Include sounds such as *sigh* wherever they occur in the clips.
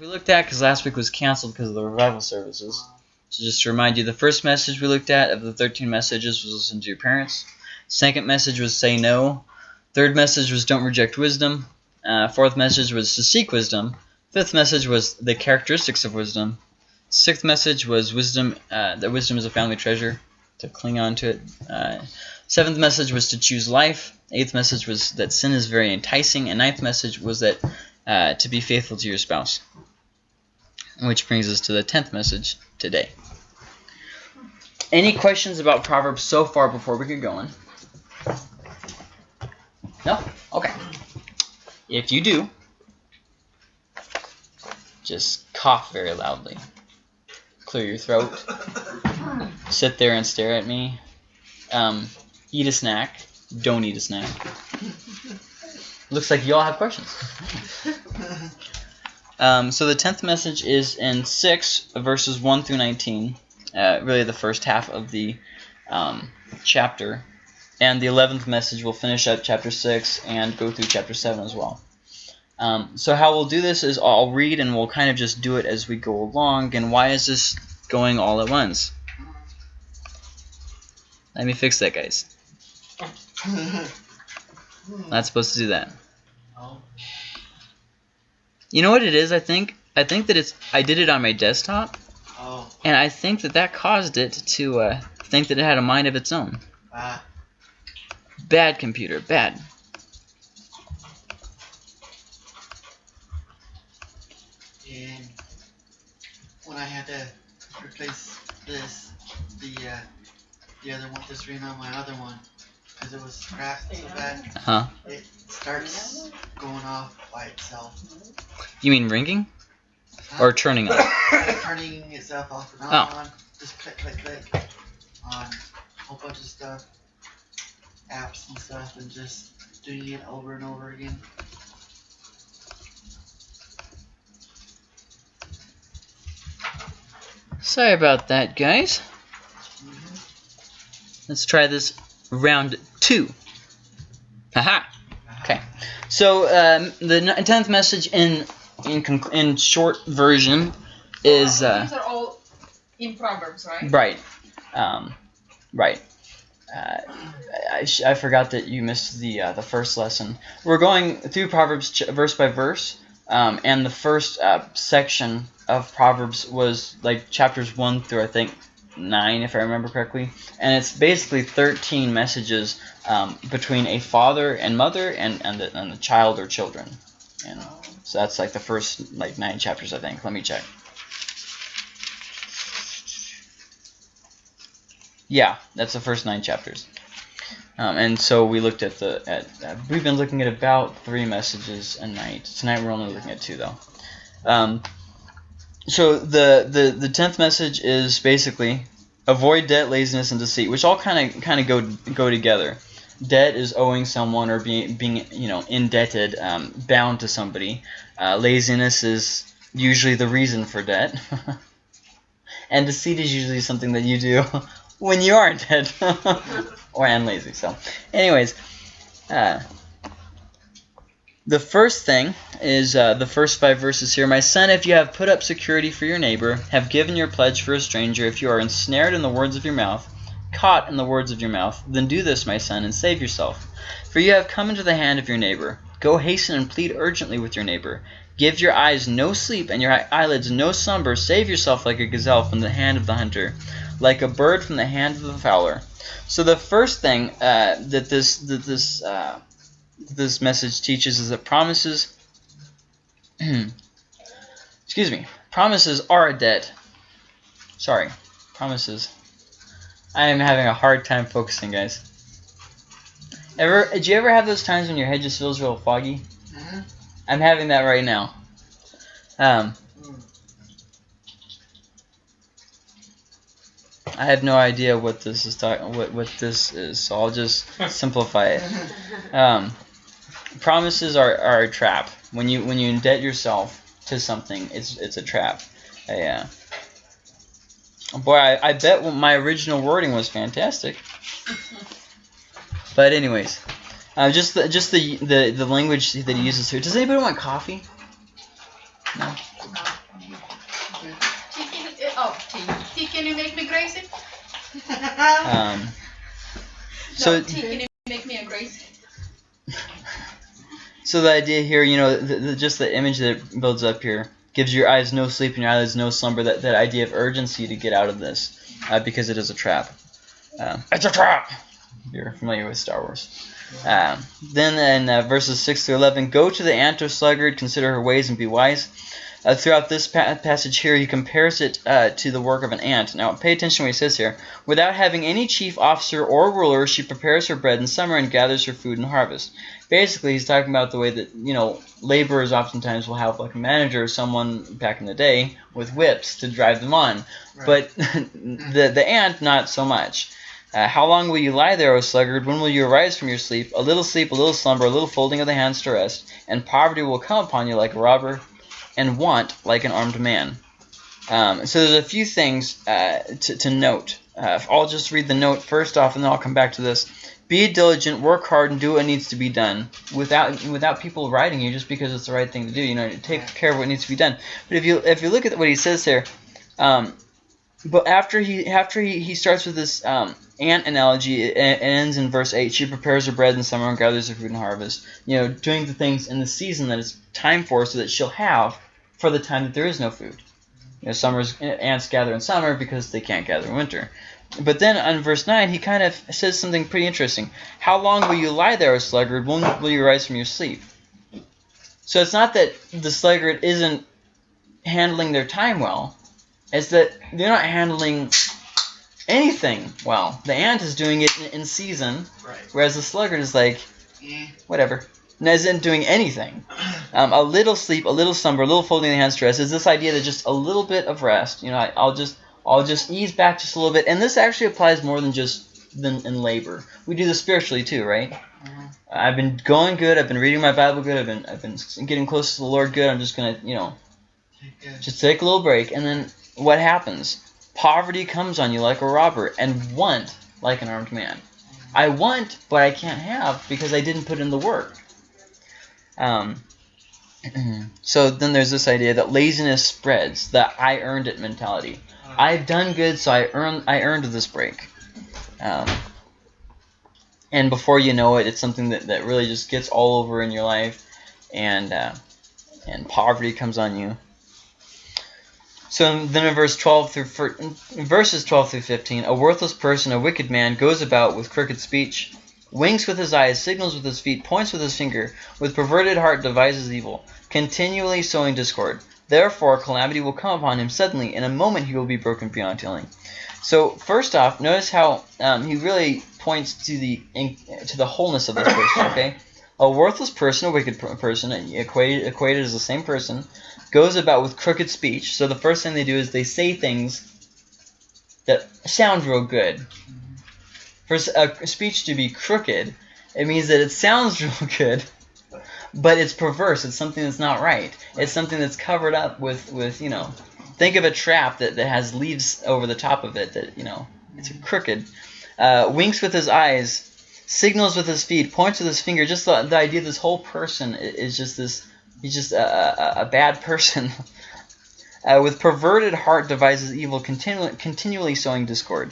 we looked at because last week was canceled because of the revival services. So just to remind you, the first message we looked at of the 13 messages was listen to your parents. Second message was say no. Third message was don't reject wisdom. Uh, fourth message was to seek wisdom. Fifth message was the characteristics of wisdom. Sixth message was wisdom. Uh, that wisdom is a family treasure. To cling on to it. Uh, seventh message was to choose life. Eighth message was that sin is very enticing. And ninth message was that uh, to be faithful to your spouse. Which brings us to the tenth message today. Any questions about Proverbs so far before we get going? No? Okay. If you do, just cough very loudly. Clear your throat. Sit there and stare at me. Um, eat a snack. Don't eat a snack. Looks like you all have questions. *laughs* Um, so the tenth message is in six verses one through nineteen. Uh, really, the first half of the um, chapter, and the eleventh message will finish up chapter six and go through chapter seven as well. Um, so how we'll do this is I'll read and we'll kind of just do it as we go along. And why is this going all at once? Let me fix that, guys. *laughs* Not supposed to do that. You know what it is? I think I think that it's I did it on my desktop, Oh, and I think that that caused it to uh, think that it had a mind of its own. ah, Bad computer, bad. and when I had to replace this, the uh, the other one, this ring on my other one, because it was cracked so bad, Huh? it starts going off by itself. You mean ringing or turning *coughs* on? turning itself off and Oh. on, just click, click, click, on a whole bunch of stuff, apps and stuff, and just doing it over and over again. Sorry about that, guys. Mhm. Let's try this round two. Haha. Okay. So um, the n- tenth message in in in short version is uh, These are all in Proverbs, right? right, um, right. Uh, I, I forgot that you missed the uh, the first lesson. We're going through Proverbs ch- verse by verse, um, and the first uh, section of Proverbs was like chapters one through I think nine, if I remember correctly, and it's basically thirteen messages um, between a father and mother and and the, and the child or children, and so that's like the first like nine chapters I think. Let me check. Yeah, that's the first nine chapters. Um, and so we looked at the at we've been looking at about three messages a night. Tonight we're only looking at two though. Um, so the the the tenth message is basically avoid debt, laziness, and deceit, which all kind of kind of go go together. Debt is owing someone or being being you know indebted, um, bound to somebody. Uh, laziness is usually the reason for debt, *laughs* and deceit is usually something that you do *laughs* when you are dead *laughs* or and lazy. So, anyways, uh, the first thing is uh, the first five verses here. My son, if you have put up security for your neighbor, have given your pledge for a stranger, if you are ensnared in the words of your mouth, caught in the words of your mouth, then do this, my son, and save yourself. For you have come into the hand of your neighbor. Go hasten and plead urgently with your neighbor. Give your eyes no sleep and your eyelids no slumber. Save yourself like a gazelle from the hand of the hunter, like a bird from the hand of the fowler. So the first thing uh, that this that this uh, this message teaches is that promises *clears throat* excuse me promises are a debt sorry promises. I am having a hard time focusing guys. Ever did you ever have those times when your head just feels real foggy? Mhm. I'm having that right now. Um, Mm. I have no idea what this is talking what what this is so I'll just *laughs* simplify it. *laughs* Um, promises are, are a trap. When you when you indebt yourself to something, it's it's a trap. Yeah. Boy, I, I bet my original wording was fantastic. But anyways, uh, just the just the, the the language that he uses here. Does anybody want coffee? No. Oh, T, can you make me crazy? Um, so no, T, can you make me a crazy? *laughs* So the idea here, you know, the, the, just the image that it builds up here gives your eyes no sleep and your eyelids no slumber. That that idea of urgency to get out of this, uh, because it is a trap. Um, it's a trap. You're familiar with Star Wars. Um, then in uh, verses six through eleven, go to the ant sluggard, consider her ways and be wise. Uh, throughout this pa passage here, he compares it uh, to the work of an ant. Now, pay attention to what he says here. Without having any chief officer or ruler, she prepares her bread in summer and gathers her food in harvest. Basically, he's talking about the way that, you know, laborers oftentimes will have like a manager or someone back in the day with whips to drive them on. Right. But *laughs* the, the ant, not so much. Uh, how long will you lie there, O sluggard? When will you arise from your sleep? A little sleep, a little slumber, a little folding of the hands to rest, and poverty will come upon you like a robber, and want like an armed man. Um, so there's a few things uh, to, to note. Uh, I'll just read the note first off, and then I'll come back to this. Be diligent, work hard, and do what needs to be done without without people writing you just because it's the right thing to do. You know, take care of what needs to be done. But if you if you look at what he says here, um, but after he after he, he starts with this um, ant analogy, it, it ends in verse eight. She prepares her bread in summer and gathers her food in harvest. You know, doing the things in the season that it's time for, so that she'll have for the time that there is no food. You know, summer's ants gather in summer because they can't gather in winter. But then on verse 9, he kind of says something pretty interesting. How long will you lie there, O sluggard? When will you rise from your sleep? So it's not that the sluggard isn't handling their time well. It's that they're not handling anything well. The ant is doing it in, in season, Right. whereas the sluggard is like, Eh. whatever. And isn't doing anything. Um, a little sleep, a little slumber, a little folding the hands to rest is this idea that just a little bit of rest. You know, I, I'll just I'll just ease back just a little bit, and this actually applies more than just than in labor. We do this spiritually too, right? I've been going good. I've been reading my Bible good. I've been I've been getting close to the Lord good. I'm just gonna you know Take just take a little break, and then what happens? Poverty comes on you like a robber, and want like an armed man. I want, but I can't have because I didn't put in the work. Um, *clears throat* so then there's this idea that laziness spreads, the I earned it mentality. I've done good, so I earned I earned this break. Um, and before you know it, it's something that, that really just gets all over in your life, and uh, and poverty comes on you. So then in verse 12 through verses 12 through 15, a worthless person, a wicked man, goes about with crooked speech, winks with his eyes, signals with his feet, points with his finger, with perverted heart devises evil, continually sowing discord. Therefore calamity will come upon him suddenly. In a moment he will be broken beyond healing. So first off, notice how um, he really points to the in, to the wholeness of this person. *coughs* Okay, a worthless person, a wicked per- person, equated equated as the same person, goes about with crooked speech. So the first thing they do is they say things that sound real good. For a speech to be crooked, it means that it sounds *laughs* real good, but it's perverse. It's something that's not right. It's something that's covered up with, with you know, think of a trap that, that has leaves over the top of it that, you know, it's crooked. Uh, winks with his eyes, signals with his feet, points with his finger. Just the, the idea this whole person is just this, he's just a, a, a bad person. *laughs* Uh, with perverted heart devises evil, continu- continually sowing discord.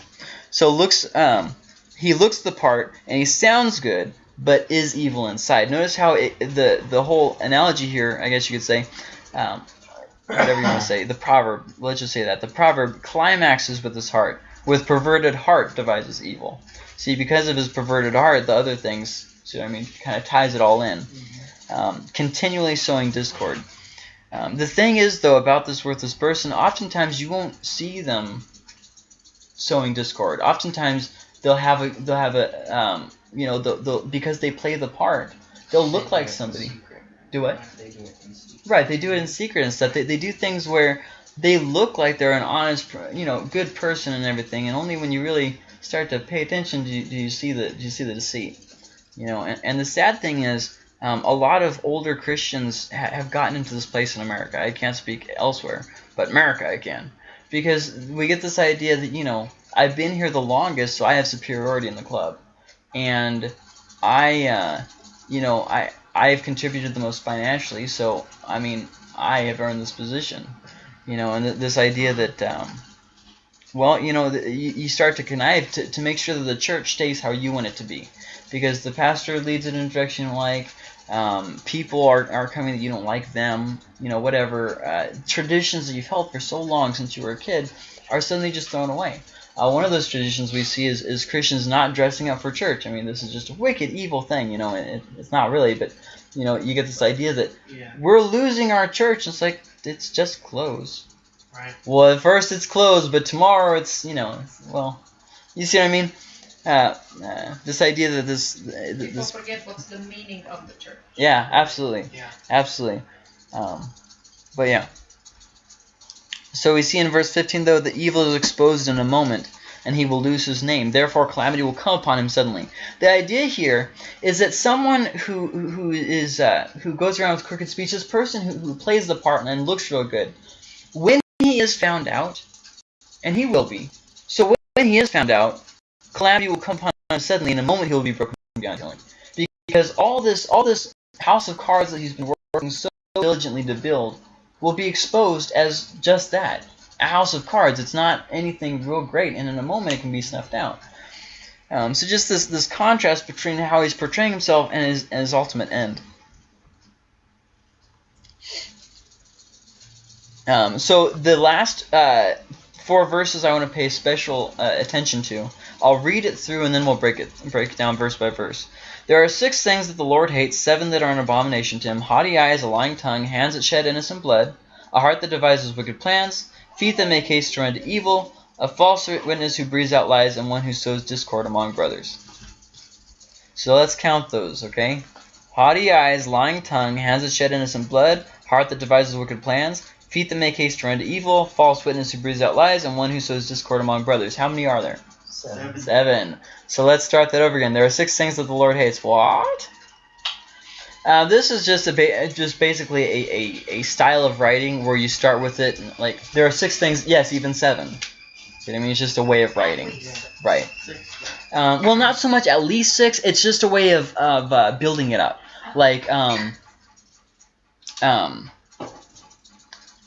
So looks, um, he looks the part and he sounds good, but is evil inside. Notice how it, the the whole analogy here, I guess you could say, um, whatever you want to say, the proverb. Let's just say that the proverb climaxes with his heart. With perverted heart devises evil. See, because of his perverted heart, the other things, see what I mean, kind of ties it all in. Um, continually sowing discord. Um, the thing is, though, about this worthless person, oftentimes you won't see them sowing discord. Oftentimes they'll have a they'll have a um, you know they'll, they'll, because they play the part, they'll look like somebody. Do what? They do. Right, they do it in secret and stuff. They, they do things where they look like they're an honest, you know, good person and everything, and only when you really start to pay attention do you, do you see the do you see the deceit. You know, and, and the sad thing is, um, a lot of older Christians ha- have gotten into this place in America. I can't speak elsewhere, but America I can, because we get this idea that you know I've been here the longest, so I have superiority in the club, and I, uh, you know, I I've contributed the most financially, so I mean I have earned this position, you know, and th- this idea that um, Well, you know, you, you start to connive to, to make sure that the church stays how you want it to be. Because the pastor leads it in a direction you like, um, people are, are coming that you don't like them, you know, whatever. Uh, traditions that you've held for so long since you were a kid are suddenly just thrown away. Uh, one of those traditions we see is, is Christians not dressing up for church. I mean, this is just a wicked, evil thing, you know. It, it's not really, but you know, you get this idea that Yeah. we're losing our church. It's like it's just clothes. Right. Well, at first it's closed, but tomorrow it's you know, well, you see what I mean? Uh, uh, this idea that this, th- People this, forget what's the meaning of the church. yeah, absolutely, Yeah. absolutely. Um, but yeah. So we see in verse 15 though the evil is exposed in a moment, and he will lose his name. Therefore, calamity will come upon him suddenly. The idea here is that someone who who is uh, who goes around with crooked speech, this person who, who plays the part and looks real good, when he is found out, and he will be. So when, he is found out, calamity will come upon him suddenly. In a moment, he will be broken beyond healing, because all this all this house of cards that he's been working so diligently to build will be exposed as just that a house of cards. It's not anything real great, and in a moment it can be snuffed out. Um, so just this this contrast between how he's portraying himself and his, and his ultimate end. Um, so the last uh, four verses I want to pay special uh, attention to. I'll read it through and then we'll break it break it down verse by verse. There are six things that the Lord hates, seven that are an abomination to him: haughty eyes, a lying tongue, hands that shed innocent blood, a heart that devises wicked plans, feet that make haste to run to evil, a false witness who breathes out lies, and one who sows discord among brothers. So let's count those, okay? Haughty eyes, lying tongue, hands that shed innocent blood, heart that devises wicked plans, feet that make haste to run to evil, false witness who breathes out lies, and one who sows discord among brothers. How many are there? Seven. Seven. So let's start that over again. There are six things that the Lord hates. What? Uh, this is just a ba- just basically a, a, a style of writing where you start with it and, like there are six things. Yes, even seven. You know what I mean? It's just a way of writing. Right. Um, well, not so much at least six. It's just a way of of uh, building it up. Like um, um,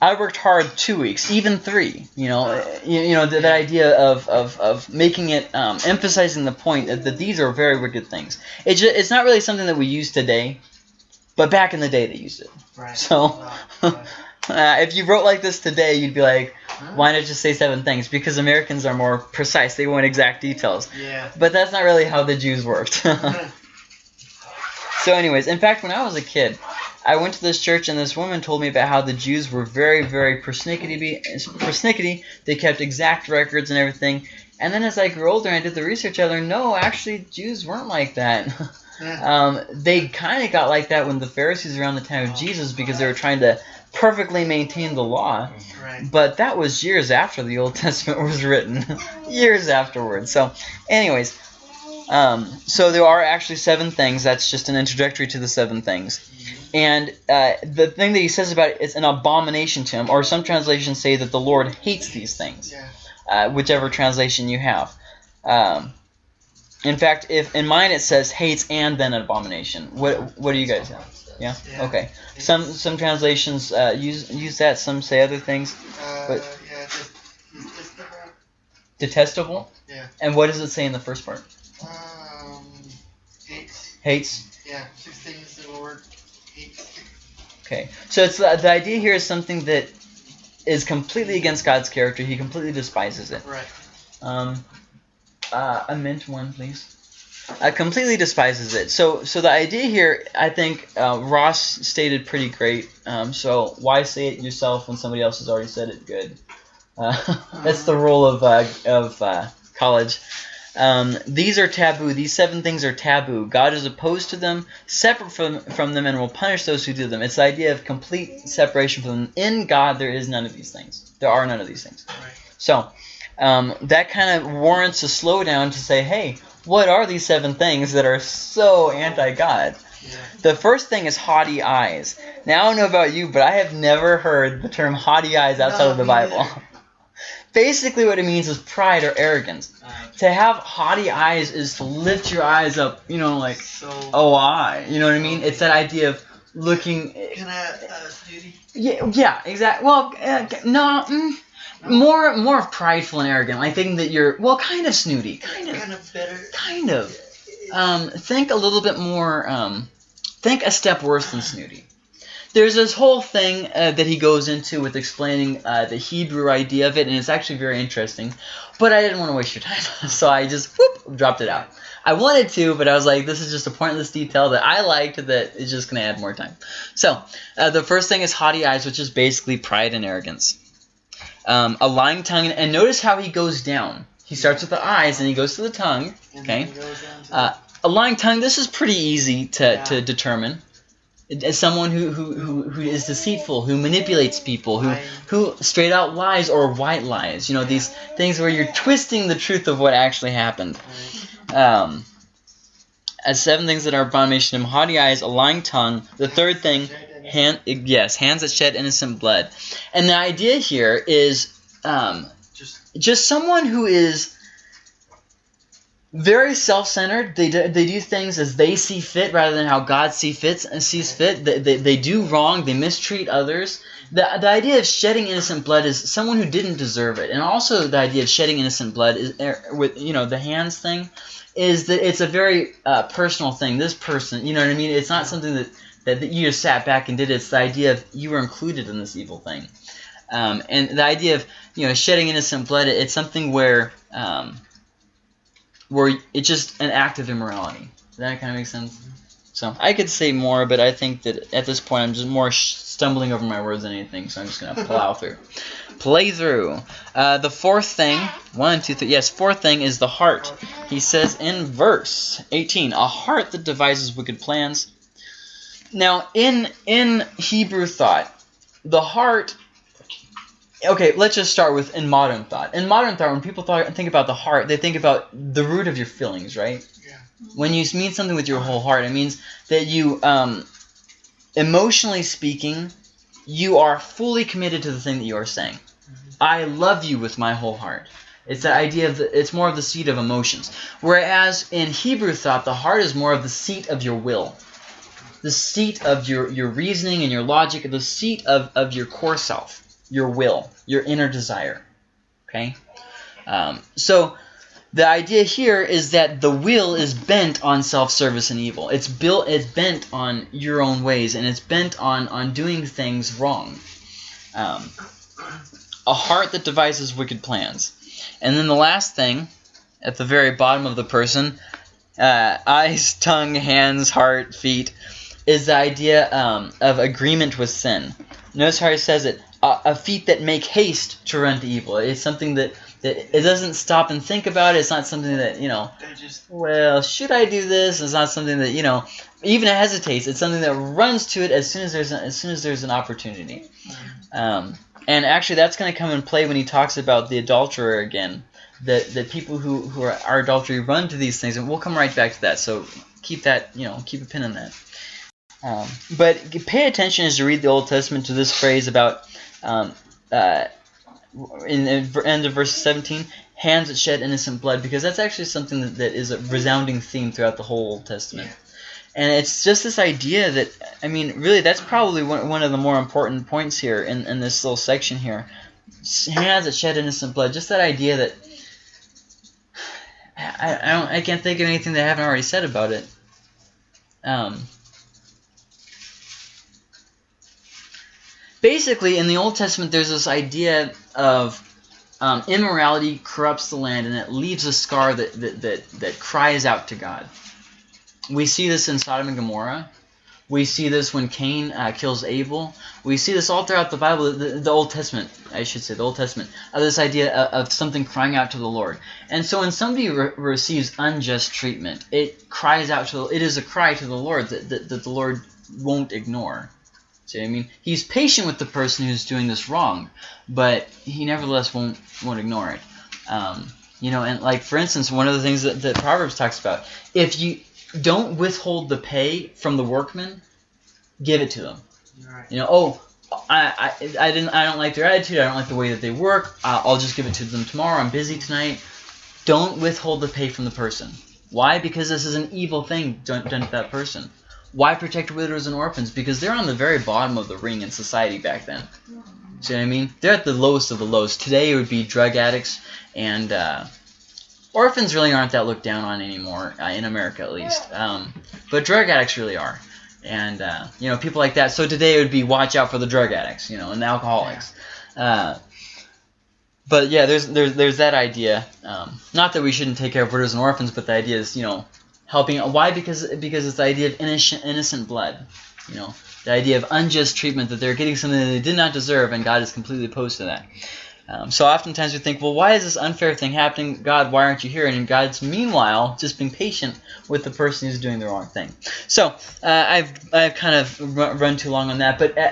I worked hard two weeks, even three. You know, you, you know that, that idea of, of, of making it um, emphasizing the point that, that these are very wicked things. It's just, it's not really something that we use today, but back in the day they used it. Right. So- Right. *laughs* Uh, if you wrote like this today, you'd be like, why not just say seven things? Because Americans are more precise. They want exact details. Yeah. But that's not really how the Jews worked. *laughs* so, anyways, in fact, when I was a kid, I went to this church and this woman told me about how the Jews were very, very persnickety. persnickety. They kept exact records and everything. And then as I grew older and I did the research, I learned no, actually, Jews weren't like that. *laughs* um, they kind of got like that when the Pharisees around the time of Jesus because they were trying to perfectly maintain the law. right. But that was years after the Old *laughs* Testament was written, *laughs* years afterwards. So, anyways, um, so there are actually seven things. That's just an introductory to the seven things. And uh, the thing that he says about it is an abomination to him, or some translations say that the Lord hates these things, uh, whichever translation you have. Um, in fact, if in mine it says hates and then an abomination. What what do you guys have? Yeah. Okay. Some some translations uh, use use that. Some say other things. Uh, But- yeah. Just, just the, Detestable. Yeah. And what does it say in the first part? Hates. Yeah. Six things the Lord hates. Okay. So it's the, the idea here is something that is completely against God's character. He completely despises it. Right. Um, uh, a mint one, please. Uh, completely despises it. So, so the idea here, I think uh, Ross stated pretty great. Um, so why say it yourself when somebody else has already said it good? Uh, *laughs* that's the rule of uh, of uh, college. Um, these are taboo. These seven things are taboo. God is opposed to them, separate from from them, and will punish those who do them. It's the idea of complete separation from them. In God, there is none of these things. There are none of these things. So um, that kind of warrants a slowdown to say, hey, what are these seven things that are so anti-God? The first thing is haughty eyes. Now I don't know about you, but I have never heard the term haughty eyes outside No, of the Bible. *laughs* Basically, what it means is pride or arrogance. Uh, To have haughty eyes is to lift your eyes up, you know, like so. oh I, you know what I mean? It's that idea of looking. Can I, uh, snooty? Yeah, yeah, exactly. Well, uh, no, mm, more more of prideful and arrogant. Like thinking that you're well, kind of snooty, kind of, Kind of better. kind of. Um, think a little bit more. Um, think a step worse than snooty. There's this whole thing uh, that he goes into with explaining uh, the Hebrew idea of it, and it's actually very interesting. But I didn't want to waste your time, *laughs* so I just whoop, dropped it out. I wanted to, but I was like, this is just a pointless detail that I liked that is just going to add more time. So, uh, the first thing is haughty eyes, which is basically pride and arrogance. Um, a lying tongue, and notice how he goes down. He starts with the eyes, and he goes to the tongue. Okay. then it goes down to Uh, a lying tongue, this is pretty easy to, Yeah. to determine. As someone who, who, who, who is deceitful, who manipulates people, who, who straight out lies or white lies. You know, these things where you're twisting the truth of what actually happened. Um, as seven things that are abomination to him, haughty eyes, a lying tongue. The third thing, hand, yes, hands that shed innocent blood. And the idea here is um, Just just someone who is very self-centered. They do, they do things as they see fit rather than how God see fits and sees fit. They, they, they do wrong. They mistreat others. The, the idea of shedding innocent blood is someone who didn't deserve it, and also the idea of shedding innocent blood is er, with you know the hands thing is that it's a very uh, personal thing. This person, you know what I mean? It's not something that, that, that you just sat back and did. It's the idea of you were included in this evil thing. Um, and the idea of you know shedding innocent blood, it's something where um, where it's just an act of immorality. Does that kind of make sense? So I could say more, but I think that at this point I'm just more sh- stumbling over my words than anything. So I'm just gonna *laughs* plow through. Play through. Uh, the fourth thing, one, two, three. Yes, fourth thing is the heart. He says in verse 18, a heart that devises wicked plans. Now, in in Hebrew thought, the heart. Okay, let's just start with in modern thought. In modern thought, when people thought, think about the heart, they think about the root of your feelings, right? Yeah. When you mean something with your whole heart, it means that you, um, emotionally speaking, you are fully committed to the thing that you are saying. I love you with my whole heart. It's the idea of the, it's more of the seat of emotions. Whereas in Hebrew thought, the heart is more of the seat of your will, the seat of your, your reasoning and your logic, the seat of, of your core self, your will, your inner desire. Okay, um, so the idea here is that the will is bent on self-service and evil. It's built. It's bent on your own ways, and it's bent on on doing things wrong. Um, a heart that devises wicked plans. And then the last thing, at the very bottom of the person, uh, eyes, *laughs* tongue, hands, heart, feet, is the idea um, of agreement with sin. Notice how he says it: a, a feet that make haste to run to evil. It's something that, that it doesn't stop and think about it. It's not something that you know. Just Well, should I do this? It's not something that you know even hesitates. It's something that runs to it as soon as there's a, as soon as there's an opportunity. Um, and actually, that's going to come in play when he talks about the adulterer again. That the people who, who are, are adultery run to these things, and we'll come right back to that. So keep that, you know, keep a pin on that. Um, but pay attention as you read the Old Testament to this phrase about um, uh, in the end of verse 17, hands that shed innocent blood, because that's actually something that, that is a resounding theme throughout the whole Old Testament. And it's just this idea that, I mean, really, that's probably one, one of the more important points here in, in this little section here. Hands that shed innocent blood. Just that idea that *sighs* I, I don't I can't think of anything that I haven't already said about it. Um, basically, in the Old Testament, there's this idea of um, immorality corrupts the land, and it leaves a scar that, that, that, that cries out to God. We see this in Sodom and Gomorrah. We see this when Cain uh, kills Abel. We see this all throughout the Bible, the, the Old Testament, I should say, the Old Testament, of this idea of, of something crying out to the Lord. And so when somebody re- receives unjust treatment, it cries out to, it is a cry to the Lord that, that, that the Lord won't ignore. See what I mean? He's patient with the person who's doing this wrong, but he nevertheless won't won't ignore it. Um, you know, and like for instance, one of the things that, that Proverbs talks about, if you don't withhold the pay from the workmen, give it to them. right. You know, oh, I, I, I didn't, I don't like their attitude. I don't like the way that they work. Uh, I'll just give it to them tomorrow. I'm busy tonight. Don't withhold the pay from the person. Why? Because this is an evil thing done, done to that person. Why protect widows and orphans? Because they're on the very bottom of the ring in society back then. See what I mean? They're at the lowest of the lows. Today it would be drug addicts and uh, orphans really aren't that looked down on anymore uh, in America at least. Um, but drug addicts really are, and uh, you know people like that. So today it would be watch out for the drug addicts, you know, and the alcoholics. Uh, but yeah, there's there's there's that idea. Um, not that we shouldn't take care of widows and orphans, but the idea is you know helping. Why? Because because it's the idea of innocent innocent blood. You know, the idea of unjust treatment that they're getting something that they did not deserve, and God is completely opposed to that. Um, so oftentimes we think, well, why is this unfair thing happening? God, why aren't you here? And God's meanwhile just being patient with the person who's doing the wrong thing. So uh, I've I've kind of run too long on that, but uh,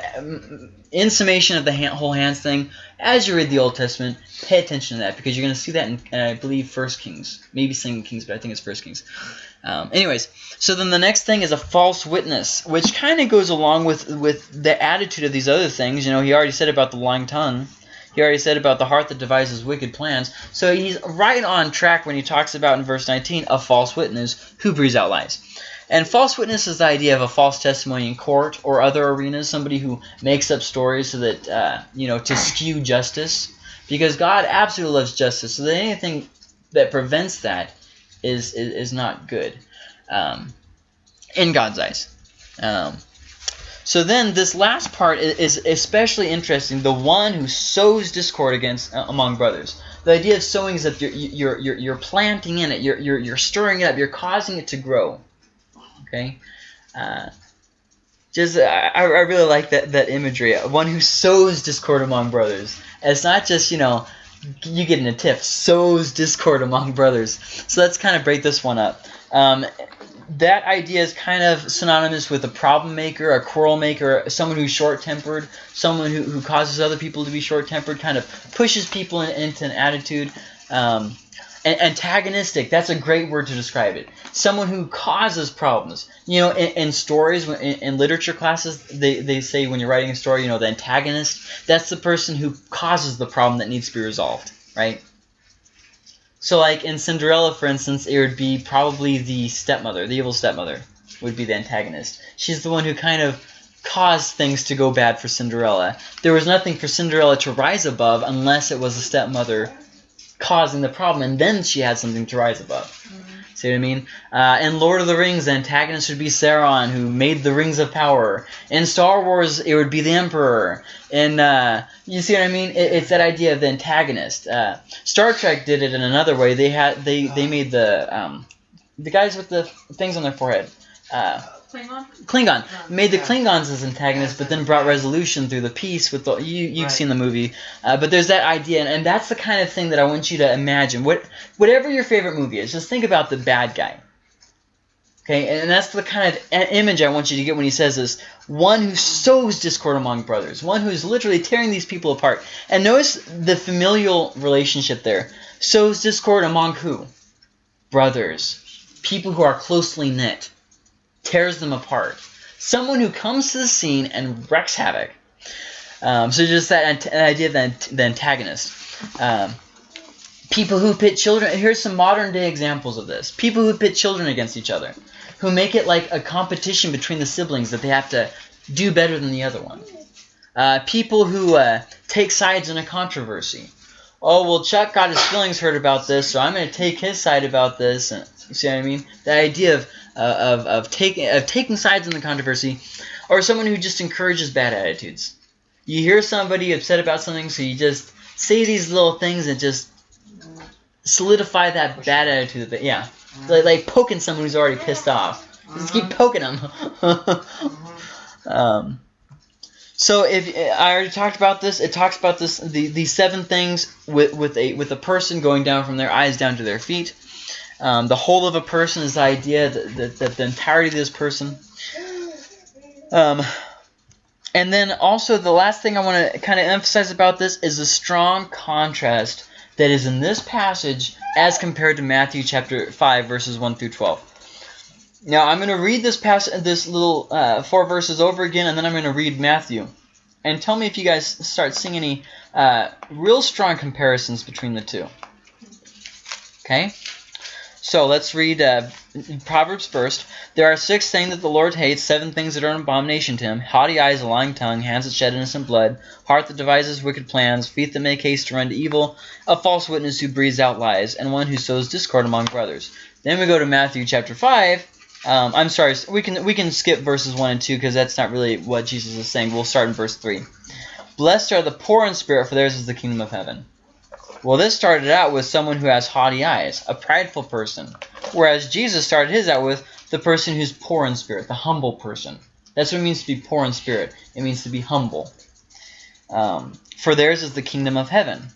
in summation of the hand, whole hands thing, as you read the Old Testament, pay attention to that because you're going to see that in, uh, I believe, First Kings, maybe Second Kings, but I think it's First Kings. Um, anyways, so then the next thing is a false witness, which kind of goes along with with the attitude of these other things. You know, he already said about the lying tongue. He already said about the heart that devises wicked plans. So he's right on track when he talks about in verse 19 a false witness who breathes out lies. And false witness is the idea of a false testimony in court or other arenas, somebody who makes up stories so that, uh, you know, to skew justice. Because God absolutely loves justice, so that anything that prevents that is, is, is not good um, in God's eyes. Um, so then this last part is especially interesting. The one who sows discord against uh, among brothers. The idea of sowing is that you're, you're, you're, you're planting in it. You're, you're, you're stirring it up. You're causing it to grow. Okay? Uh, just I, I really like that, that imagery. One who sows discord among brothers. it's not just, you know, you get in a tiff. Sows discord among brothers. So let's kind of break this one up. Um, that idea is kind of synonymous with a problem maker, a quarrel maker, someone who's short-tempered, someone who, who causes other people to be short-tempered, kind of pushes people in, into an attitude. Um, antagonistic, that's a great word to describe it. Someone who causes problems. You know, in, in stories, in, in, literature classes, they, they say when you're writing a story, you know, the antagonist, that's the person who causes the problem that needs to be resolved, right? So like in Cinderella, for instance, it would be probably the stepmother, the evil stepmother would be the antagonist. She's the one who kind of caused things to go bad for Cinderella. There was nothing for Cinderella to rise above unless it was the stepmother causing the problem, and then she had something to rise above. Mm -hmm. See what I mean? Uh, in Lord of the Rings, the antagonist would be Sauron, who made the Rings of Power. In Star Wars, it would be the Emperor. And uh, you see what I mean? It, it's that idea of the antagonist. Uh, Star Trek did it in another way. They had they they made the um, the guys with the things on their forehead. Uh, Klingon? Klingon made the Klingons as antagonists, but then brought resolution through the peace with the you you've right. seen the movie, uh, but there's that idea, and, and, that's the kind of thing that I want you to imagine. What whatever your favorite movie is, just think about the bad guy. Okay, and that's the kind of image I want you to get when he says this: one who sows discord among brothers, one who's literally tearing these people apart. And notice the familial relationship there: sows discord among who? Brothers, people who are closely knit tears them apart. Someone who comes to the scene and wrecks havoc. Um, so just that idea of the, the antagonist. Um, people who pit children. Here's some modern day examples of this. People who pit children against each other, who make it like a competition between the siblings that they have to do better than the other one. Uh, people who uh, take sides in a controversy. Oh well, Chuck got his feelings hurt about this, so I'm going to take his side about this. And, you see what I mean? The idea of uh, of of taking of taking sides in the controversy, or someone who just encourages bad attitudes. You hear somebody upset about something, so you just say these little things and just solidify that bad attitude. That yeah, like like poking someone who's already pissed off. Just keep poking them. *laughs* um, so if I already talked about this, it talks about this the these seven things with with a with a person going down from their eyes down to their feet. Um, the whole of a person is the idea that, that, that the entirety of this person. Um, and then also the last thing I want to kind of emphasize about this is the strong contrast that is in this passage as compared to Matthew chapter 5 verses 1 through 12. Now I'm going to read this passage, this little uh, four verses over again, and then I'm going to read Matthew. And tell me if you guys start seeing any uh, real strong comparisons between the two. Okay? So let's read uh, Proverbs first. There are six things that the Lord hates, seven things that are an abomination to him haughty eyes, a lying tongue, hands that shed innocent blood, heart that devises wicked plans, feet that make haste to run to evil, a false witness who breathes out lies, and one who sows discord among brothers. Then we go to Matthew chapter 5. Um, I'm sorry, we can we can skip verses 1 and 2 because that's not really what Jesus is saying. We'll start in verse 3. Blessed are the poor in spirit, for theirs is the kingdom of heaven. Well, this started out with someone who has haughty eyes, a prideful person. Whereas Jesus started his out with the person who's poor in spirit, the humble person. That's what it means to be poor in spirit. It means to be humble. Um, for theirs is the kingdom of heaven.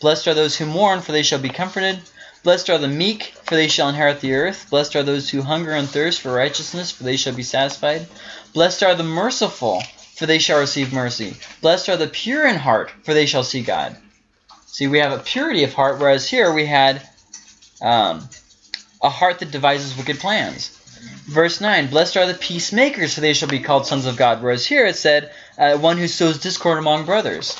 Blessed are those who mourn, for they shall be comforted. Blessed are the meek, for they shall inherit the earth. Blessed are those who hunger and thirst for righteousness, for they shall be satisfied. Blessed are the merciful, for they shall receive mercy. Blessed are the pure in heart, for they shall see God. See, we have a purity of heart, whereas here we had um, a heart that devises wicked plans. Verse 9, Blessed are the peacemakers, for they shall be called sons of God. Whereas here it said, uh, one who sows discord among brothers.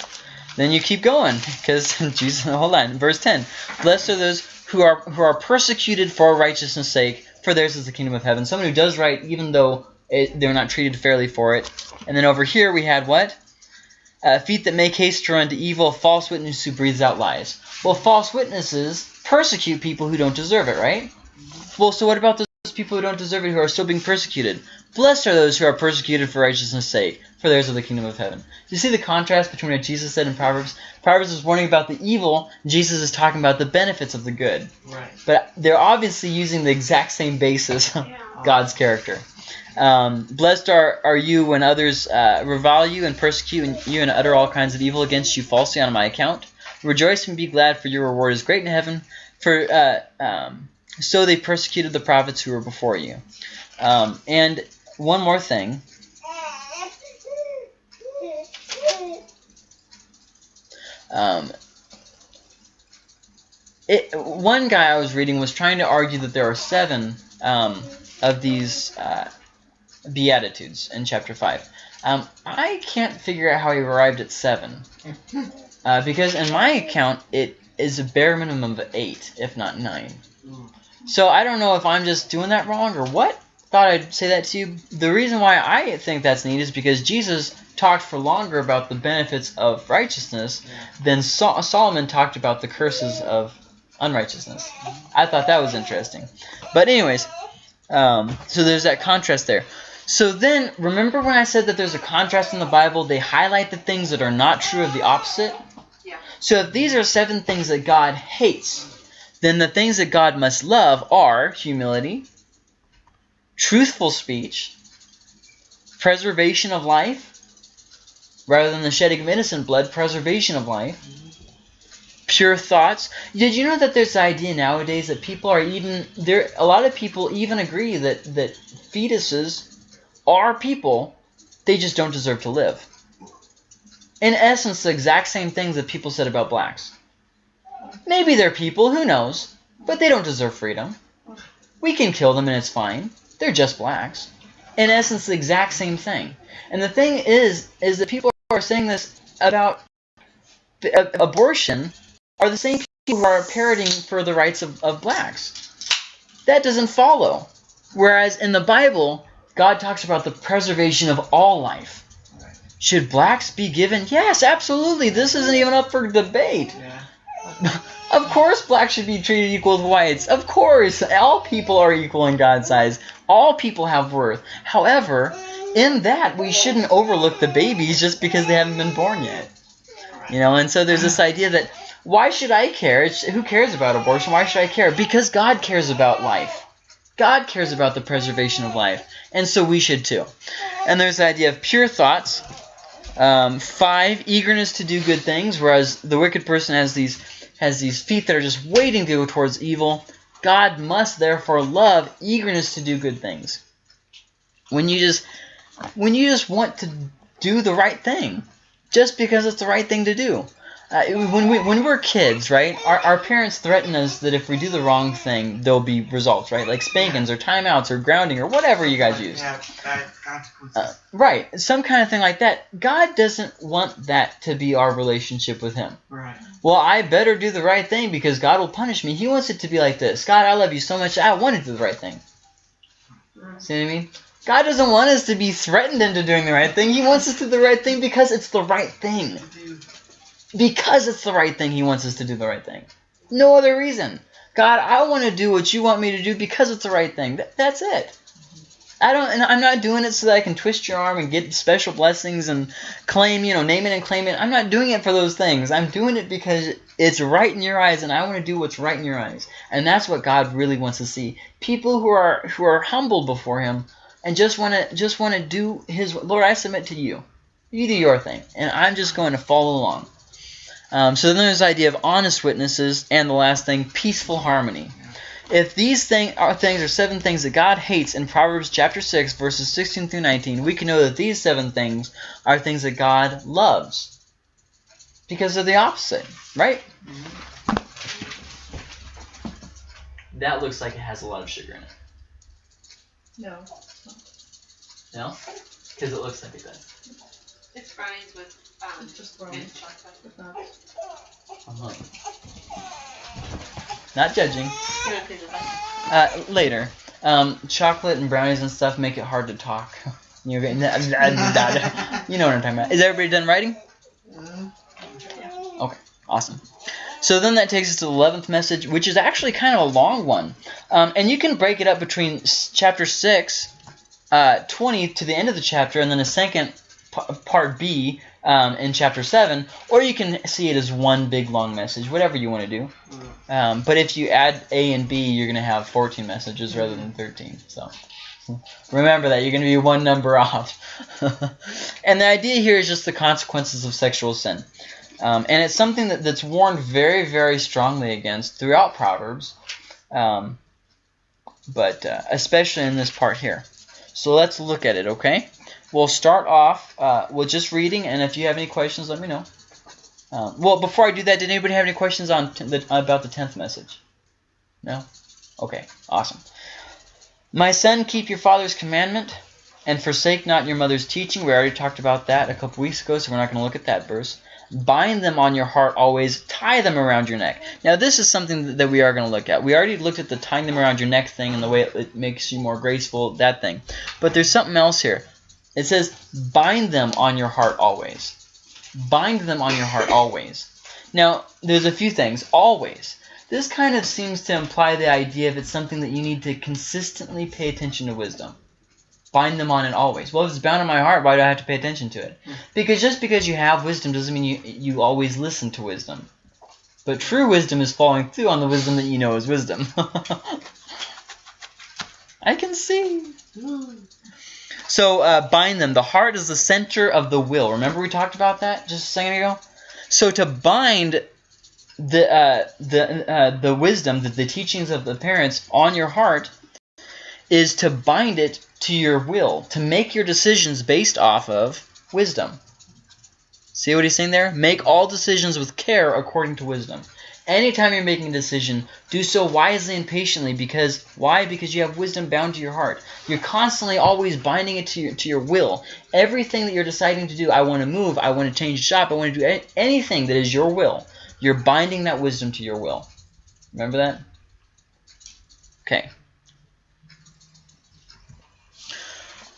Then you keep going, because *laughs* Jesus, hold on. Verse 10, Blessed are those who are, who are persecuted for righteousness' sake, for theirs is the kingdom of heaven. Someone who does right, even though it, they're not treated fairly for it. And then over here we had what? Uh, feet that make haste to run to evil, false witness who breathes out lies. Well, false witnesses persecute people who don't deserve it, right? Well, so what about those people who don't deserve it who are still being persecuted? Blessed are those who are persecuted for righteousness' sake, for theirs are the kingdom of heaven. Do you see the contrast between what Jesus said in Proverbs? Proverbs is warning about the evil, Jesus is talking about the benefits of the good. Right. But they're obviously using the exact same basis, God's character. Um, blessed are, are you when others uh, revile you and persecute you and utter all kinds of evil against you falsely on my account. Rejoice and be glad, for your reward is great in heaven. For uh, um, so they persecuted the prophets who were before you. Um, and one more thing. Um, it, one guy I was reading was trying to argue that there are seven um, of these uh, Beatitudes in chapter 5. Um, I can't figure out how he arrived at 7. *laughs* Uh, because in my account, it is a bare minimum of 8, if not 9. So I don't know if I'm just doing that wrong or what. Thought I'd say that to you. The reason why I think that's neat is because Jesus talked for longer about the benefits of righteousness than Sol Solomon talked about the curses of unrighteousness. I thought that was interesting. But anyways, um, so there's that contrast there. So then, remember when I said that there's a contrast in the Bible? They highlight the things that are not true of the opposite. Yeah. So if these are seven things that God hates, then the things that God must love are humility, truthful speech, preservation of life, rather than the shedding of innocent blood, preservation of life, pure thoughts. Did you know that there's the idea nowadays that people are even there? A lot of people even agree that that fetuses are people, they just don't deserve to live. In essence, the exact same things that people said about blacks. Maybe they're people, who knows, but they don't deserve freedom. We can kill them and it's fine. They're just blacks. In essence, the exact same thing. And the thing is, is that people who are saying this about abortion are the same people who are parroting for the rights of, of blacks. That doesn't follow. Whereas in the Bible, God talks about the preservation of all life. Right. Should blacks be given? Yes, absolutely. This isn't even up for debate. Yeah. Of course blacks should be treated equal with whites. Of course. All people are equal in God's eyes. All people have worth. However, in that, we shouldn't overlook the babies just because they haven't been born yet. You know, and so there's this idea that why should I care? It's, who cares about abortion? Why should I care? Because God cares about life. God cares about the preservation of life. And so we should too. And there's the idea of pure thoughts. Um, five, eagerness to do good things, whereas the wicked person has these has these feet that are just waiting to go towards evil. God must therefore love eagerness to do good things. When you just when you just want to do the right thing, just because it's the right thing to do. Uh, when we when we're kids, right? Our, our parents threaten us that if we do the wrong thing, there'll be results, right? Like spankings or timeouts or grounding or whatever you guys use. Yeah, consequences. Uh, right, some kind of thing like that. God doesn't want that to be our relationship with Him. right. Well, I better do the right thing because God will punish me. He wants it to be like this. God, I love you so much. I want to do the right thing. See what I mean? God doesn't want us to be threatened into doing the right thing. He wants us to do the right thing because it's the right thing. Because it's the right thing, He wants us to do the right thing. No other reason. God, I want to do what you want me to do because it's the right thing. Th- that's it. I don't, and I'm not doing it so that I can twist your arm and get special blessings and claim, you know, name it and claim it. I'm not doing it for those things. I'm doing it because it's right in your eyes, and I want to do what's right in your eyes. And that's what God really wants to see. People who are who are humble before Him and just want to just want to do His. Lord, I submit to you. You do your thing, and I'm just going to follow along. Um, so then there's the idea of honest witnesses, and the last thing, peaceful harmony. If these thing are things are seven things that God hates in Proverbs chapter 6, verses 16 through 19, we can know that these seven things are things that God loves. Because they're the opposite, right? That looks like it has a lot of sugar in it. No. No? Because it looks like it does. It's brownies with It's just brown. mint chocolate. It's not. Not judging. You don't think that? Uh, later. Um, chocolate and brownies and stuff make it hard to talk. *laughs* You're getting You know what I'm talking about. Is everybody done writing? Okay, Awesome. So then that takes us to the 11th message, which is actually kind of a long one. Um, and you can break it up between chapter 6, uh, 20 to the end of the chapter, and then a second p- part B um, in chapter 7, or you can see it as one big long message, whatever you want to do. Um, but if you add A and B, you're going to have 14 messages rather than 13. So remember that. You're going to be one number *laughs* off. and the idea here is just the consequences of sexual sin. Um, and it's something that, that's warned very, very strongly against throughout Proverbs, um, but uh, especially in this part here. So let's look at it, okay? We'll start off uh, with just reading, and if you have any questions, let me know. Um, well, before I do that, did anybody have any questions on the, about the tenth message? No. Okay. Awesome. My son, keep your father's commandment, and forsake not your mother's teaching. We already talked about that a couple weeks ago, so we're not going to look at that verse. Bind them on your heart always. Tie them around your neck. Now, this is something that- that we are going to look at. We already looked at the tying them around your neck thing and the way it, it makes you more graceful, that thing. But there's something else here. It says, bind them on your heart always. Bind them on your heart always. Now, there's a few things. Always. This kind of seems to imply the idea of it's something that you need to consistently pay attention to wisdom. Bind them on it always. Well, if it's bound in my heart, why do I have to pay attention to it? Because just because you have wisdom doesn't mean you, you always listen to wisdom. But true wisdom is following through on the wisdom that you know is wisdom. *laughs* I can see. So uh, bind them. The heart is the center of the will. Remember we talked about that just a second ago. So to bind the uh, the uh, the wisdom, the, the teachings of the parents on your heart, is to bind it to your will, to make your decisions based off of wisdom. See what he's saying there? Make all decisions with care according to wisdom. Anytime you're making a decision, do so wisely and patiently because why? Because you have wisdom bound to your heart. You're constantly always binding it to your, to your will. Everything that you're deciding to do, I want to move, I want to change shop, I want to do anything that is your will. You're binding that wisdom to your will. Remember that? Okay.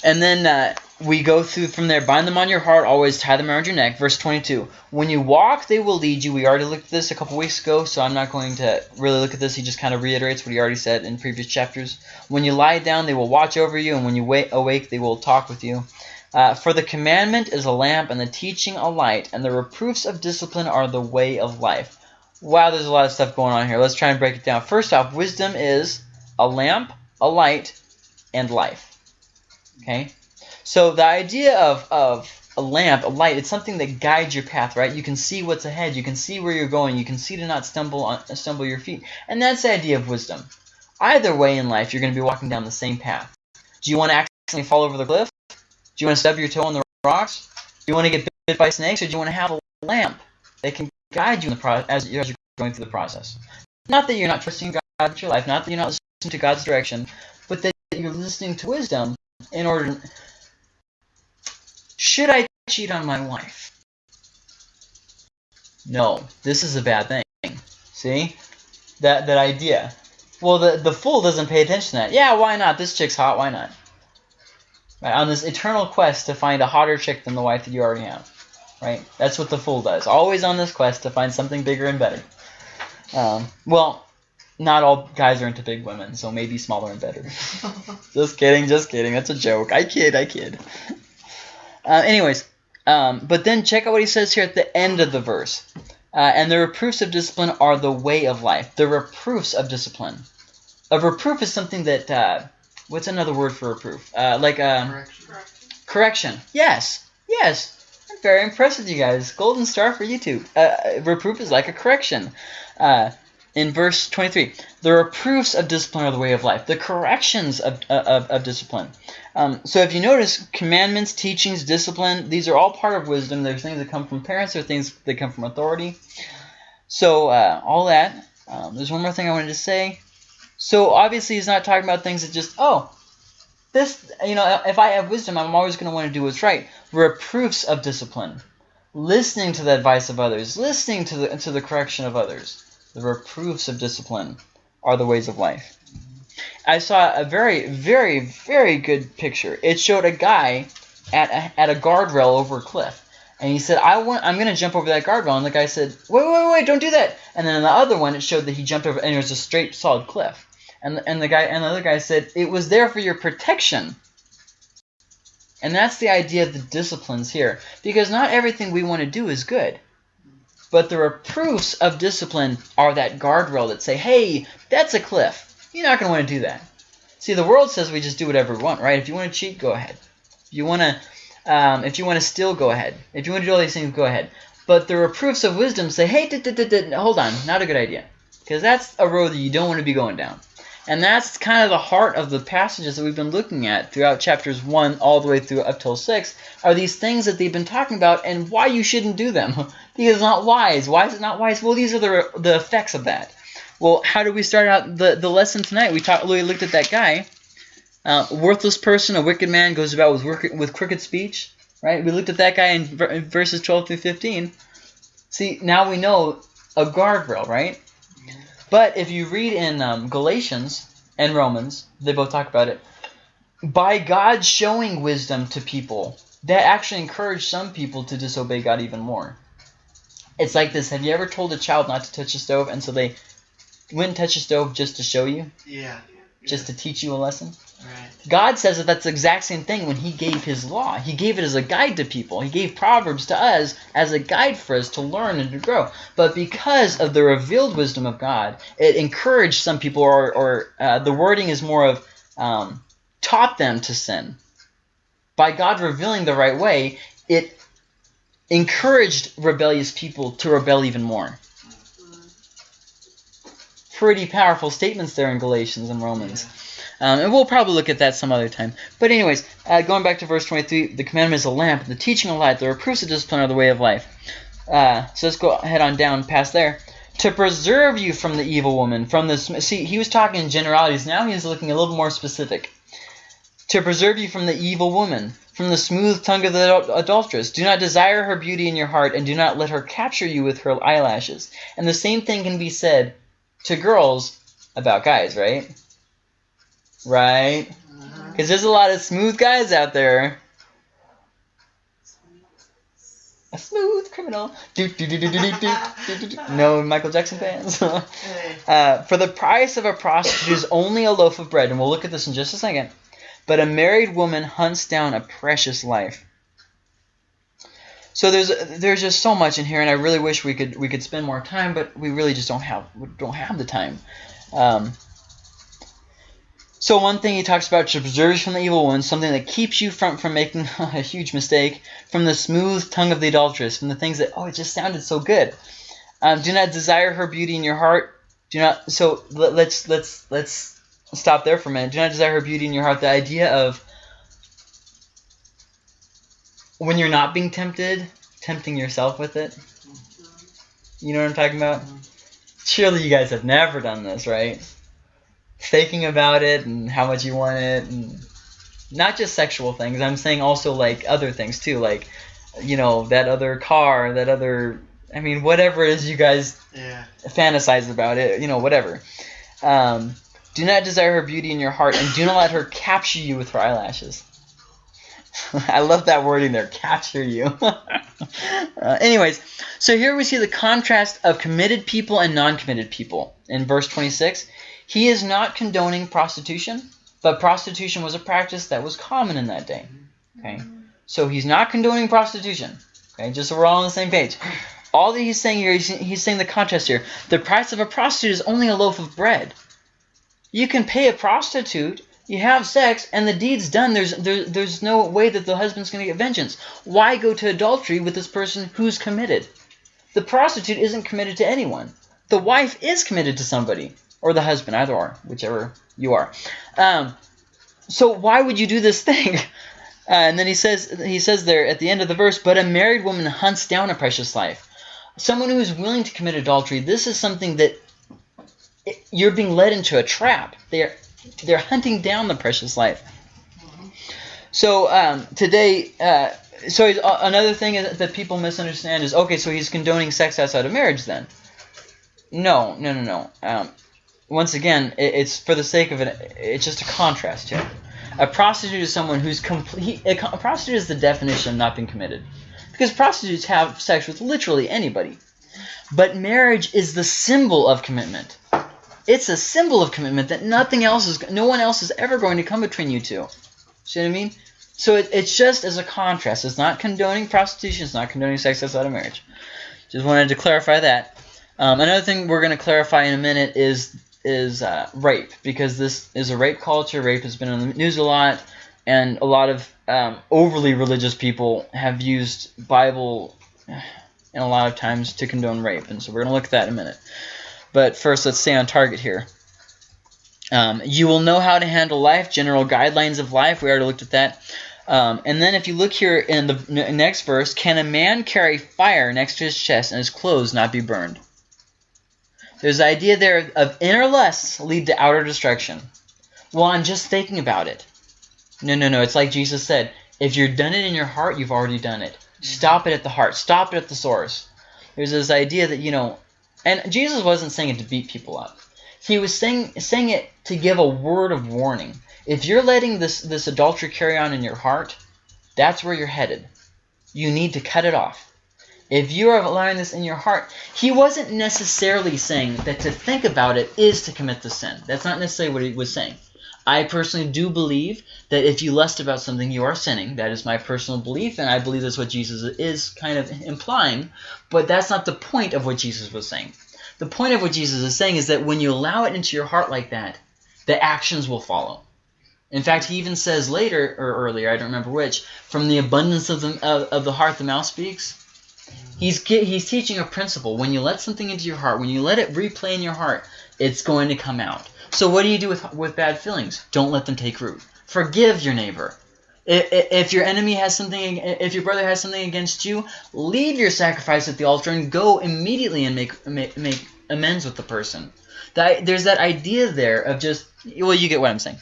And then uh, we go through from there. Bind them on your heart, always tie them around your neck. Verse 22. When you walk, they will lead you. We already looked at this a couple weeks ago, so I'm not going to really look at this. He just kind of reiterates what he already said in previous chapters. When you lie down, they will watch over you, and when you wa- awake, they will talk with you. Uh, for the commandment is a lamp, and the teaching a light, and the reproofs of discipline are the way of life. Wow, there's a lot of stuff going on here. Let's try and break it down. First off, wisdom is a lamp, a light, and life. Okay? So the idea of, of a lamp, a light, it's something that guides your path, right? You can see what's ahead. You can see where you're going. You can see to not stumble on stumble your feet. And that's the idea of wisdom. Either way in life, you're going to be walking down the same path. Do you want to accidentally fall over the cliff? Do you want to stub your toe on the rocks? Do you want to get bit by snakes, or do you want to have a lamp that can guide you in the pro- as, as you're going through the process. Not that you're not trusting God with your life, not that you're not listening to God's direction, but that you're listening to wisdom in order. Should I cheat on my wife? No, this is a bad thing. See that that idea. Well, the the fool doesn't pay attention to that. Yeah, why not? This chick's hot. Why not? Right, on this eternal quest to find a hotter chick than the wife that you already have. Right? That's what the fool does. Always on this quest to find something bigger and better. Um, well, not all guys are into big women, so maybe smaller and better. *laughs* just kidding, just kidding. That's a joke. I kid, I kid. Uh, anyways, um, but then check out what he says here at the end of the verse. Uh, and the reproofs of discipline are the way of life. The reproofs of discipline. A reproof is something that. Uh, what's another word for reproof? Uh, like um, Correction. correction. Yes, yes. I'm very impressed with you guys. Golden star for YouTube. Uh, reproof is like a correction. Uh, in verse 23, the reproofs of discipline are the way of life. The corrections of, of, of discipline. Um, so if you notice, commandments, teachings, discipline, these are all part of wisdom. There's things that come from parents. There's things that come from authority. So uh, all that. Um, there's one more thing I wanted to say. So obviously he's not talking about things that just, oh, this, you know, if I have wisdom, I'm always going to want to do what's right. Reproofs of discipline. Listening to the advice of others. Listening to the, to the correction of others. The reproofs of discipline are the ways of life. I saw a very, very, very good picture. It showed a guy at a, at a guardrail over a cliff. And he said, I want, I'm going to jump over that guardrail. And the guy said, wait, wait, wait, don't do that. And then the other one, it showed that he jumped over, and it was a straight, solid cliff. And, and the guy, and the other guy said, it was there for your protection. And that's the idea of the disciplines here. Because not everything we want to do is good. But the reproofs of discipline are that guardrail that say, hey, that's a cliff. You're not going to want to do that. See, the world says we just do whatever we want, right? If you want to cheat, go ahead. If you want to, um, if you want to steal, go ahead. If you want to do all these things, go ahead. But the reproofs of wisdom say, hey, hold on, not a good idea. Because that's a road that you don't want to be going down. And that's kind of the heart of the passages that we've been looking at throughout chapters 1 all the way through up till 6 are these things that they've been talking about and why you shouldn't do them. *laughs* because it's not wise. Why is it not wise? Well, these are the, the effects of that. Well, how do we start out the, the lesson tonight? We talked. We looked at that guy, uh, worthless person, a wicked man goes about with with crooked speech. Right? We looked at that guy in, in verses 12 through 15. See, now we know a guardrail, right? But if you read in um, Galatians and Romans, they both talk about it. By God showing wisdom to people, that actually encouraged some people to disobey God even more. It's like this. Have you ever told a child not to touch a stove, and so they wouldn't touch a stove just to show you, Yeah. just to teach you a lesson? Right. God says that that's the exact same thing when he gave his law. He gave it as a guide to people. He gave Proverbs to us as a guide for us to learn and to grow. But because of the revealed wisdom of God, it encouraged some people, or, or uh, the wording is more of um, taught them to sin. By God revealing the right way, it encouraged rebellious people to rebel even more. Pretty powerful statements there in Galatians and Romans. Um, and we'll probably look at that some other time. But anyways, uh, going back to verse 23, the commandment is a lamp, the teaching a light, the reproofs of discipline are the way of life. Uh, so let's go ahead on down past there. To preserve you from the evil woman, from the see, he was talking in generalities. Now he's looking a little more specific. To preserve you from the evil woman, from the smooth tongue of the adulteress. Do not desire her beauty in your heart, and do not let her capture you with her eyelashes. And the same thing can be said to girls about guys, right? Right? Mm-hmm. Because there's a lot of smooth guys out there. A smooth criminal. No Michael Jackson fans. *laughs* uh, for the price of a prostitute is *coughs* only a loaf of bread, and we'll look at this in just a second. But a married woman hunts down a precious life. So there's there's just so much in here, and I really wish we could we could spend more time, but we really just don't have don't have the time. Um, so one thing he talks about to preserve you from the evil one, something that keeps you from from making *laughs* a huge mistake, from the smooth tongue of the adulteress, from the things that oh it just sounded so good. Um, do not desire her beauty in your heart. Do not. So let, let's let's let's stop there for a minute. Do not desire her beauty in your heart. The idea of when you're not being tempted, tempting yourself with it. You know what I'm talking about? Surely you guys have never done this, right? Faking about it and how much you want it, and not just sexual things. I'm saying also like other things too, like you know that other car, that other. I mean, whatever it is you guys Yeah. fantasize about it, you know, whatever. Um, do not desire her beauty in your heart, and do not let her capture you with her eyelashes. *laughs* I love that wording there, capture you. *laughs* uh, anyways, so here we see the contrast of committed people and non-committed people. In verse 26, he is not condoning prostitution, but prostitution was a practice that was common in that day. Okay, so he's not condoning prostitution. Okay, just so we're all on the same page. All that he's saying here, he's, saying the contrast here. The price of a prostitute is only a loaf of bread. You can pay a prostitute, you have sex, and the deed's done. There's there, there's no way that the husband's going to get vengeance. Why go to adultery with this person who's committed? The prostitute isn't committed to anyone. The wife is committed to somebody, or the husband, either or, whichever you are. Um, so why would you do this thing? *laughs* Uh, and then he says he says there at the end of the verse, but a married woman hunts down a precious life. Someone who is willing to commit adultery, this is something that you're being led into a trap. They're they're hunting down the precious life. So um, today, uh, so uh, another thing that people misunderstand is okay. So he's condoning sex outside of marriage, then? No, no, no, no. Um, once again, it, it's for the sake of it. It's just a contrast here. A prostitute is someone who's complete. A, a prostitute is the definition of not being committed, because prostitutes have sex with literally anybody. But marriage is the symbol of commitment. It's a symbol of commitment that nothing else is, no one else is ever going to come between you two. See what I mean? So it, it's just as a contrast. It's not condoning prostitution. It's not condoning sex outside of marriage. Just wanted to clarify that. Um, another thing we're going to clarify in a minute is is uh, rape because this is a rape culture. Rape has been in the news a lot, and a lot of um, overly religious people have used Bible and a lot of times to condone rape. And so we're going to look at that in a minute. But first, let's stay on target here. Um, you will know how to handle life, general guidelines of life. We already looked at that. Um, and then if you look here in the next verse, can a man carry fire next to his chest and his clothes not be burned? There's the idea there of inner lusts lead to outer destruction. Well, I'm just thinking about it. No, no, no. It's like Jesus said, if you've done it in your heart, you've already done it. Stop it at the heart. Stop it at the source. There's this idea that, you know, and Jesus wasn't saying it to beat people up. He was saying saying it to give a word of warning. If you're letting this this adultery carry on in your heart, that's where you're headed. You need to cut it off. If you are allowing this in your heart, he wasn't necessarily saying that to think about it is to commit the sin. That's not necessarily what he was saying. I personally do believe that if you lust about something, you are sinning. That is my personal belief, and I believe that's what Jesus is kind of implying. But that's not the point of what Jesus was saying. The point of what Jesus is saying is that when you allow it into your heart like that, the actions will follow. In fact, he even says later or earlier, I don't remember which, from the abundance of the of, of the heart the mouth speaks. He's he's teaching a principle. When you let something into your heart, when you let it replay in your heart, it's going to come out. So what do you do with with bad feelings? Don't let them take root. Forgive your neighbor. I- i- If your enemy has something, if your brother has something against you, leave your sacrifice at the altar and go immediately and make make, make amends with the person. That there's that idea there of just well, you get what I'm saying.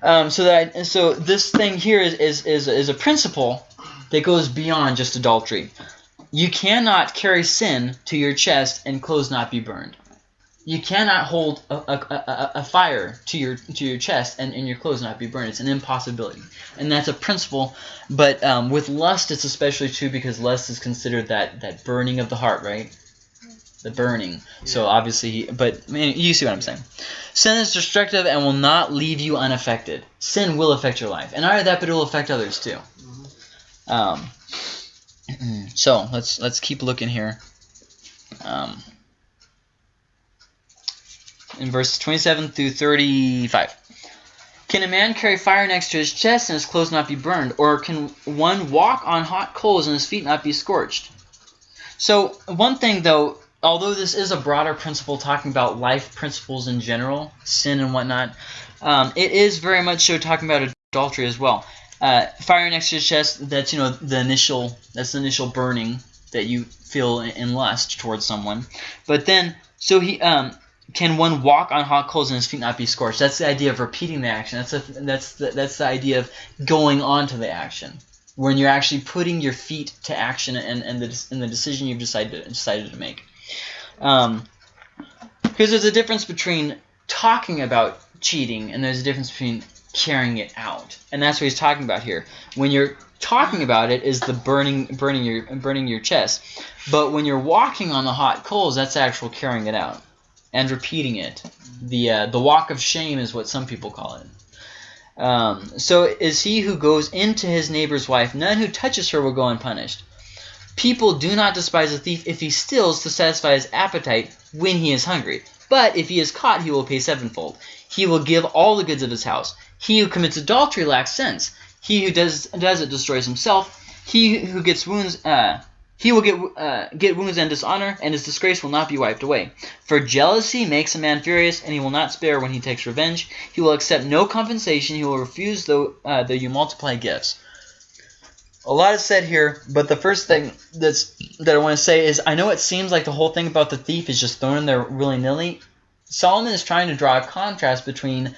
Um, so that so this thing here is, is is is a principle that goes beyond just adultery. You cannot carry sin to your chest and clothes not be burned. You cannot hold a, a, a, a fire to your to your chest and, and your clothes not be burned. It's an impossibility, and that's a principle. But um, with lust, it's especially true because lust is considered that that burning of the heart, right? The burning. So obviously, but I mean, you see what I'm saying. Sin is destructive and will not leave you unaffected. Sin will affect your life, and not only that, but it will affect others too. Um, so let's let's keep looking here. Um, in verses 27 through 35. Can a man carry fire next to his chest and his clothes not be burned? Or can one walk on hot coals and his feet not be scorched? So, one thing though, although this is a broader principle talking about life principles in general, sin and whatnot, um, it is very much so talking about adultery as well. Uh, fire next to his chest, that's, you know, the initial, that's the initial burning. that you feel in- lust towards someone. But then, so he um, can one walk on hot coals and his feet not be scorched? That's the idea of repeating the action. That's a, that's the, that's the idea of going on to the action when you're actually putting your feet to action and, and the and the decision you've decided to, decided to make. Um, because there's a difference between talking about cheating and there's a difference between carrying it out, and that's what he's talking about here. When you're talking about it, is the burning burning your burning your chest, but when you're walking on the hot coals, that's actual carrying it out and repeating it. The uh, the walk of shame is what some people call it. Um, so is he who goes into his neighbor's wife. None who touches her will go unpunished. People do not despise a thief if he steals to satisfy his appetite when he is hungry. But if he is caught, he will pay sevenfold. He will give all the goods of his house. He who commits adultery lacks sense. He who does does it destroys himself. He who gets wounds, uh, he will get uh, get wounds and dishonor, and his disgrace will not be wiped away. For jealousy makes a man furious, and he will not spare when he takes revenge. He will accept no compensation. He will refuse though uh, though you multiply gifts. A lot is said here, but the first thing that's that I want to say is I know it seems like the whole thing about the thief is just thrown in there willy nilly. Solomon is trying to draw a contrast between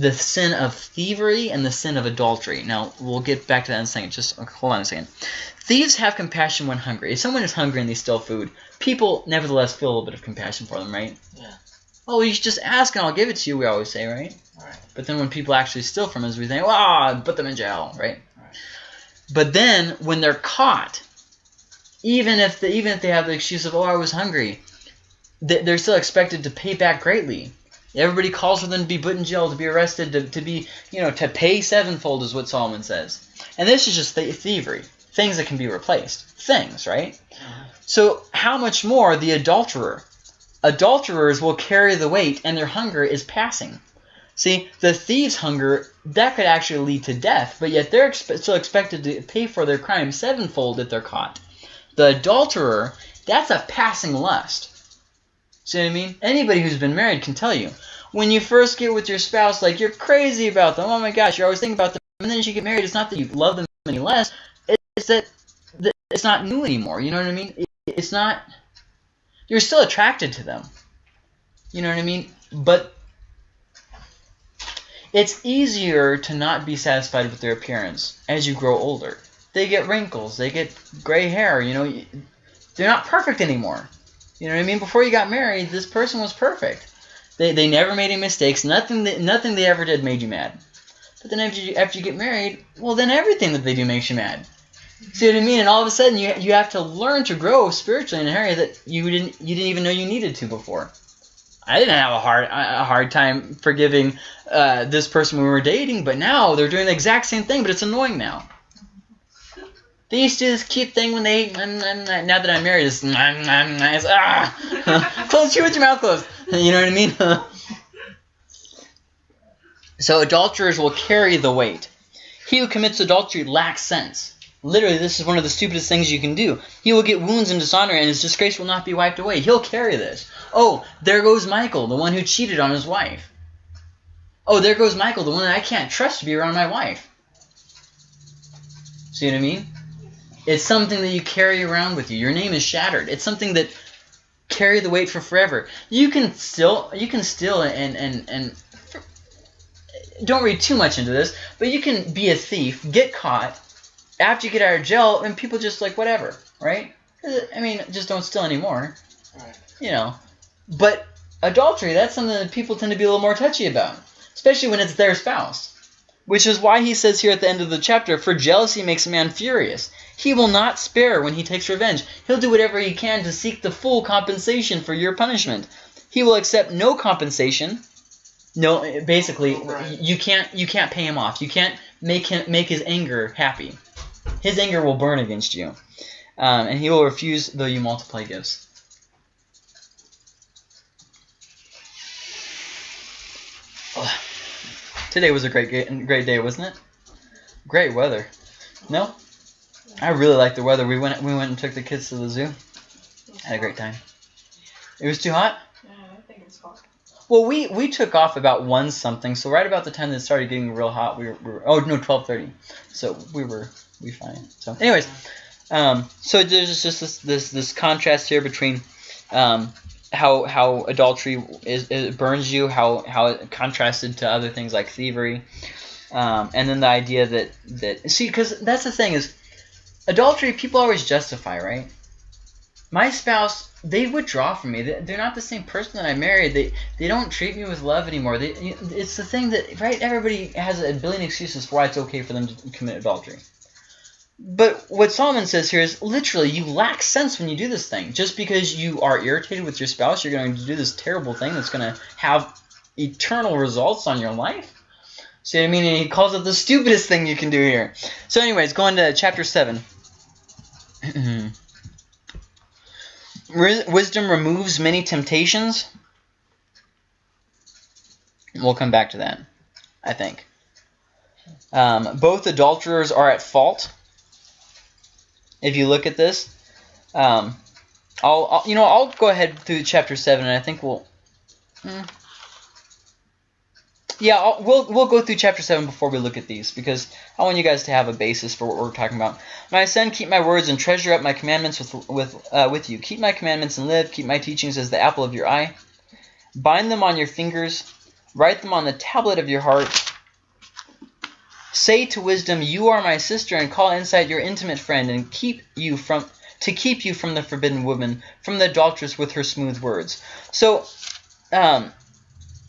the sin of thievery and the sin of adultery. Now we'll get back to that in a second. Just hold on a second. Thieves have compassion when hungry. If someone is hungry and they steal food, people nevertheless feel a little bit of compassion for them, right? Yeah. Oh, you should just ask and I'll give it to you. We always say, right? Right. But then when people actually steal from us, we think, "Ah, put them in jail," right? Right. But then when they're caught, even if they, even if they have the excuse of, "Oh, I was hungry," they're still expected to pay back greatly. Everybody calls for them to be put in jail, to be arrested, to, to be, you know, to pay sevenfold is what Solomon says. And this is just th- thievery, things that can be replaced, things, right? So how much more the adulterer? Adulterers will carry the weight, and their hunger is passing. See, the thieves' hunger that could actually lead to death, but yet they're expe- still expected to pay for their crime sevenfold if they're caught. The adulterer, that's a passing lust. See what I mean? Anybody who's been married can tell you. When you first get with your spouse, like you're crazy about them. Oh my gosh, you're always thinking about them. And then as you get married, it's not that you love them any less. It's that that it's not new anymore. You know what I mean? It's not. You're still attracted to them. You know what I mean? But it's easier to not be satisfied with their appearance as you grow older. They get wrinkles. They get gray hair. You know, they're not perfect anymore. You know what I mean? Before you got married, this person was perfect. They, they never made any mistakes. Nothing that, nothing they ever did made you mad. But then after you, after you get married, well, then everything that they do makes you mad. See what I mean? And all of a sudden, you, you have to learn to grow spiritually in an area that you didn't you didn't even know you needed to before. I didn't have a hard a hard time forgiving uh, this person when we were dating, but now they're doing the exact same thing, but it's annoying now. They used to do this cute thing when they. mm, Now that I'm married, it's. it's ah! *laughs* Close you with your mouth closed. *laughs* You know what I mean? *laughs* so adulterers will carry the weight. He who commits adultery lacks sense. Literally, this is one of the stupidest things you can do. He will get wounds and dishonor, and his disgrace will not be wiped away. He'll carry this. Oh, there goes Michael, the one who cheated on his wife. Oh, there goes Michael, the one that I can't trust to be around my wife. See what I mean? It's something that you carry around with you. Your name is shattered. It's something that carry the weight for forever. You can still you can still and and and don't read too much into this, but you can be a thief, get caught, after you get out of jail, and people just like whatever, right? I mean, just don't steal anymore, Right. you know. But adultery, that's something that people tend to be a little more touchy about, especially when it's their spouse. Which is why he says here at the end of the chapter, for jealousy makes a man furious. He will not spare when he takes revenge. He'll do whatever he can to seek the full compensation for your punishment. He will accept no compensation. No, basically, Right. you can't you can't pay him off. You can't make him make his anger happy. His anger will burn against you, um, and he will refuse though you multiply gifts. Oh, today was a great great day, wasn't it? Great weather. No, I really liked the weather. We went we went and took the kids to the zoo. Had a great time. It was too hot. Yeah, I think it's hot. Well, we we took off about one something, so right about the time that it started getting real hot, we were, we were oh no twelve thirty, so we were we fine. So, anyways, Um, so there's just this this this contrast here between um, how how adultery is it burns you, how how it contrasted to other things like thievery, um, and then the idea that that see because that's the thing is adultery people always justify right. My spouse they withdraw from me. They- They're not the same person that I married. They they don't treat me with love anymore. They it's the thing that right everybody has a billion excuses for why it's okay for them to commit adultery. But what Solomon says here is literally you lack sense when you do this thing. Just because you are irritated with your spouse, you're going to do this terrible thing that's going to have eternal results on your life. See what I mean? And he calls it the stupidest thing you can do here. So, anyways, going to chapter 7. Wis- Wisdom removes many temptations. We'll come back to that, I think. Um, both adulterers are at fault if you look at this. Um, I'll, I'll, you know I'll go ahead through chapter seven, and I think we'll. hmm. Yeah, I'll, we'll we'll go through chapter seven before we look at these because I want you guys to have a basis for what we're talking about. My son, keep my words and treasure up my commandments with with uh, with you. Keep my commandments and live. Keep my teachings as the apple of your eye. Bind them on your fingers. Write them on the tablet of your heart. Say to wisdom, "You are my sister," and call insight your intimate friend, and keep you from to keep you from the forbidden woman, from the adulteress with her smooth words. So, um,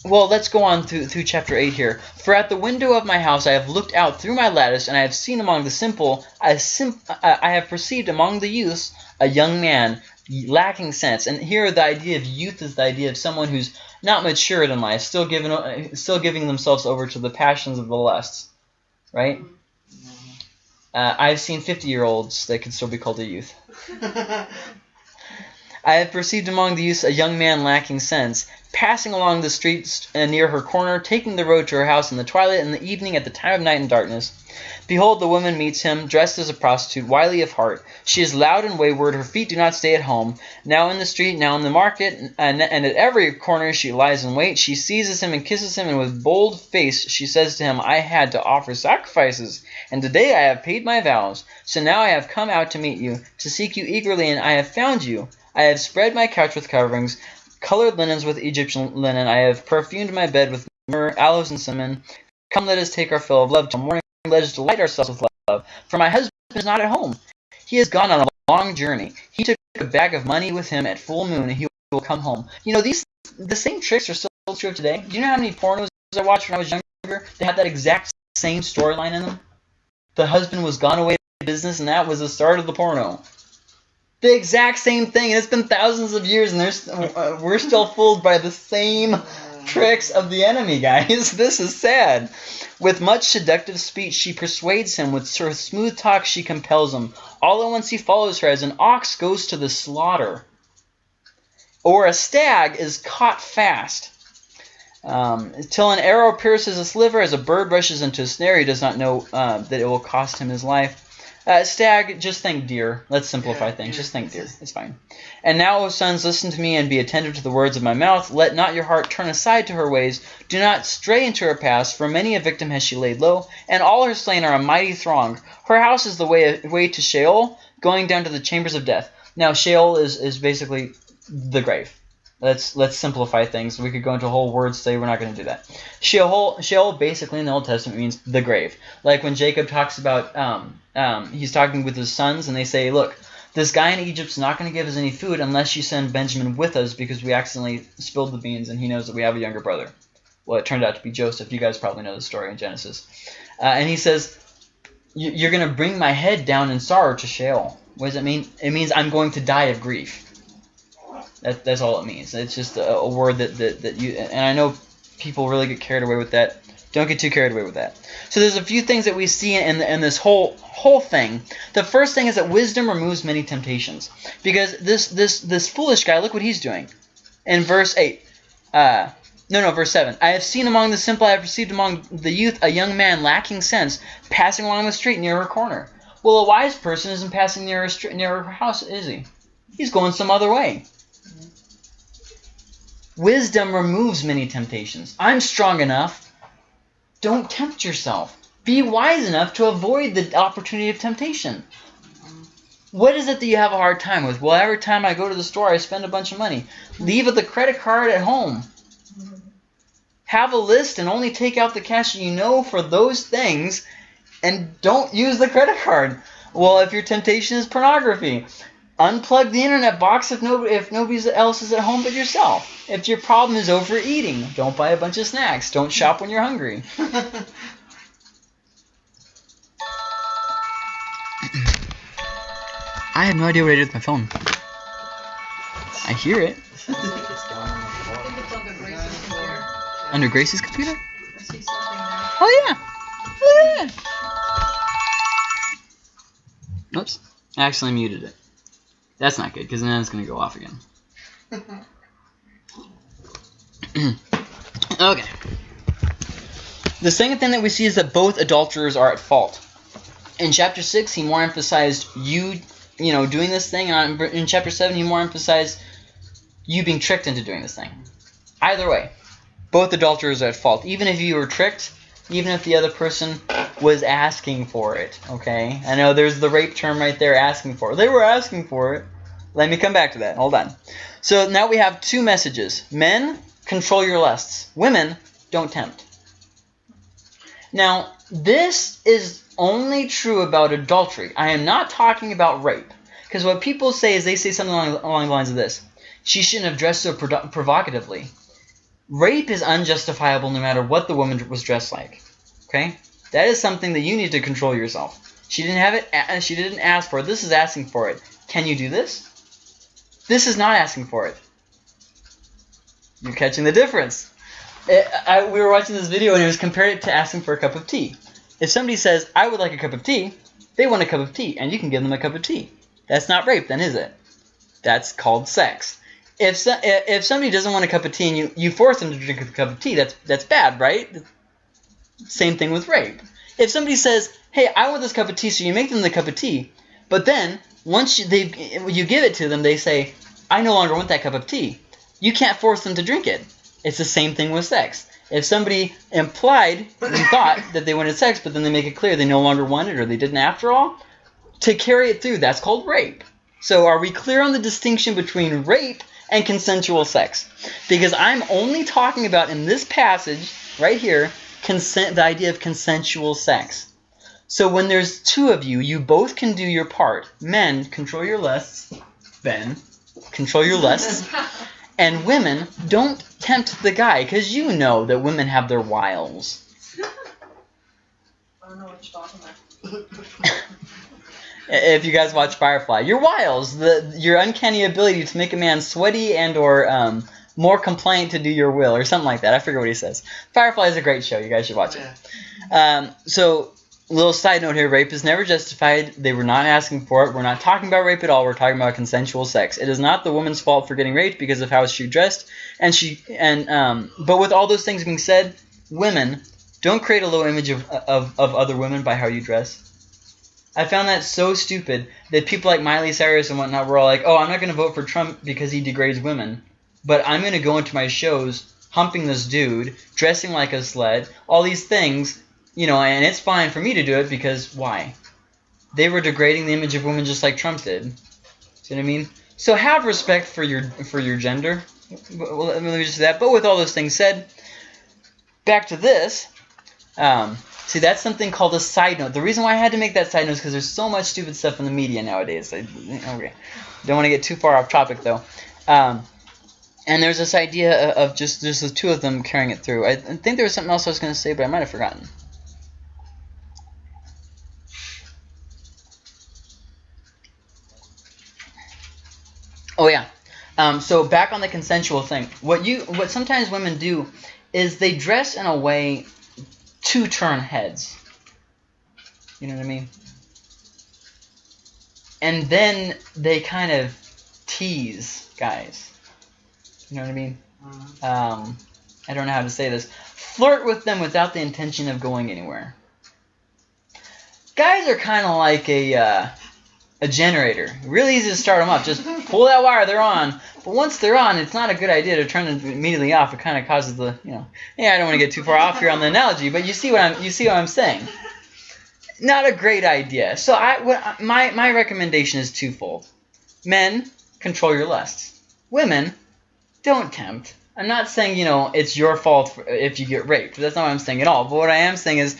well, let's go on through through chapter eight here. For at the window of my house I have looked out through my lattice, and I have seen among the simple, a sim- uh, I have perceived among the youths a young man lacking sense. And here the idea of youth is the idea of someone who's not matured in life, still giving uh, still giving themselves over to the passions of the lusts, right? Uh, I've seen 50 year olds that could still be called a youth. *laughs* I have perceived among the youths a young man lacking sense, passing along the streets uh, near her corner, taking the road to her house in the twilight and the evening at the time of night and darkness. Behold, the woman meets him, dressed as a prostitute, wily of heart. She is loud and wayward, her feet do not stay at home. Now in the street, now in the market, and, and at every corner she lies in wait. She seizes him and kisses him, and with bold face she says to him, I had to offer sacrifices, and today I have paid my vows. So now I have come out to meet you, to seek you eagerly, and I have found you. I have spread my couch with coverings, colored linens with Egyptian linen. I have perfumed my bed with myrrh, aloes, and cinnamon. Come, let us take our fill of love till morning. Let us delight ourselves with love. For my husband is not at home. He has gone on a long journey. He took a bag of money with him at full moon, and he will come home. You know, these the same tricks are still true today. Do you know how many pornos I watched when I was younger? They had that exact same storyline in them. The husband was gone away to business, and that was the start of the porno. The exact same thing, and it's been thousands of years, and there's, uh, we're still fooled by the same tricks of the enemy, guys. *laughs* This is sad. With much seductive speech, she persuades him. With her smooth talk, she compels him. All at once he follows her, as an ox goes to the slaughter, or a stag is caught fast. Um, till an arrow pierces his liver, as a bird rushes into a snare, he does not know uh, that it will cost him his life. Uh, stag, just think deer. Let's simplify Yeah, things. yeah, Just think deer. is- It's fine. And now, O sons, listen to me and be attentive to the words of my mouth. Let not your heart turn aside to her ways. Do not stray into her paths, for many a victim has she laid low, and all her slain are a mighty throng. Her house is the way, way to Sheol, going down to the chambers of death. Now, Sheol is, is basically the grave. Let's let's simplify things. We could go into whole word study. We're not going to do that. Sheol, Sheol basically in the Old Testament means the grave. Like when Jacob talks about, um, um, he's talking with his sons, and they say, look, this guy in Egypt's not going to give us any food unless you send Benjamin with us because we accidentally spilled the beans, and he knows that we have a younger brother. Well, it turned out to be Joseph. You guys probably know the story in Genesis. Uh, and he says, "You- you're going to bring my head down in sorrow to Sheol. What does it mean? It means I'm going to die of grief. That, that's all it means. It's just a, a word that, that, that you, and I know people really get carried away with that. Don't get too carried away with that. So there's a few things that we see in, in this whole whole thing. The first thing is that wisdom removes many temptations. Because this this this foolish guy, look what he's doing. In verse 8. Uh, no, no, verse 7. I have seen among the simple, I have perceived among the youth a young man lacking sense, passing along the street near her corner. Well, a wise person isn't passing near her, street, near her house, is he? He's going some other way. Wisdom removes many temptations. I'm strong enough. Don't tempt yourself. Be wise enough to avoid the opportunity of temptation. What is it that you have a hard time with? Well, every time I go to the store, I spend a bunch of money. Leave the credit card at home. Have a list and only take out the cash you know for those things and don't use the credit card. Well, if your temptation is pornography, unplug the internet box if no if nobody else is at home but yourself. If your problem is overeating, don't buy a bunch of snacks. Don't shop when you're hungry. *laughs* I have no idea what I did with my phone. I hear it I think it's on the Grace's computer. under Grace's computer. I see something there. Oh yeah. Oh, at that. Oops. I accidentally muted it. That's not good because then it's gonna go off again. *laughs* *clears throat* okay. The second thing that we see is that both adulterers are at fault. In chapter six, he more emphasized you, you know, doing this thing, and in chapter seven, he more emphasized you being tricked into doing this thing. Either way, both adulterers are at fault. Even if you were tricked, even if the other person was asking for it. Okay, I know there's the rape term right there, asking for it. They were asking for it. Let me come back to that. Hold on. So now we have two messages. Men, control your lusts. Women, don't tempt. Now, this is only true about adultery. I am not talking about rape. Because what people say is they say something along, along the lines of this. She shouldn't have dressed so produ- provocatively. Rape is unjustifiable no matter what the woman was dressed like. Okay? That is something that you need to control yourself. She didn't have it. Uh, she didn't ask for it. This is asking for it. Can you do this? This is not asking for it. You're catching the difference. I, I, we were watching this video and it was compared it to asking for a cup of tea. If somebody says, "I would like a cup of tea," they want a cup of tea, and you can give them a cup of tea. That's not rape, then, is it? That's called sex. If if somebody doesn't want a cup of tea and you, you force them to drink a cup of tea, that's that's bad, right? Same thing with rape. If somebody says, "Hey, I want this cup of tea," so you make them the cup of tea, but then once you, they you give it to them, they say, "I no longer want that cup of tea." You can't force them to drink it. It's the same thing with sex. If somebody implied and thought *laughs* that they wanted sex, but then they make it clear they no longer want it or they didn't after all, to carry it through, that's called rape. So are we clear on the distinction between rape and consensual sex? Because I'm only talking about in this passage right here consent the idea of consensual sex. So when there's two of you, you both can do your part. Men, control your lusts. Ben, control your lusts. *laughs* And women, don't tempt the guy, because you know that women have their wiles. *laughs* I don't know what you're talking about. *laughs* If you guys watch Firefly, your wiles, the your uncanny ability to make a man sweaty and or um, more compliant to do your will, or something like that. I forget what he says. Firefly is a great show. You guys should watch it. Um, so, little side note here: rape is never justified. They were not asking for it. We're not talking about rape at all. We're talking about consensual sex. It is not the woman's fault for getting raped because of how she dressed, and she and um. But with all those things being said, women don't create a low image of of, of other women by how you dress. I found that so stupid that people like Miley Cyrus and whatnot were all like, "Oh, I'm not going to vote for Trump because he degrades women, but I'm going to go into my shows humping this dude, dressing like a sled, all these things, you know, and it's fine for me to do it because why? They were degrading the image of women just like Trump did. See what I mean? So have respect for your for your gender. Well, let me just say that. But with all those things said, back to this. Um, see, that's something called a side note. The reason why I had to make that side note is because there's so much stupid stuff in the media nowadays. I, okay, don't want to get too far off topic though. Um, and there's this idea of just just the two of them carrying it through. I I think there was something else I was going to say, but I might have forgotten. Oh yeah. Um, so back on the consensual thing. What you what sometimes women do is they dress in a way to turn heads. You know what I mean? And then they kind of tease guys. You know what I mean? Mhm. um, I don't know how to say this. Flirt with them without the intention of going anywhere. Guys are kind of like a uh, a generator. Really easy to start them up. Just pull that wire, they're on. But once they're on, it's not a good idea to turn them immediately off. It kind of causes the you know. Yeah, I don't want to get too far off here on the analogy, but you see what I'm you see what I'm saying. not a great idea. So I what my my recommendation is twofold. Men, control your lusts. Women, don't tempt. I'm not saying you know it's your fault if you get raped. That's not what I'm saying at all. But what I am saying is,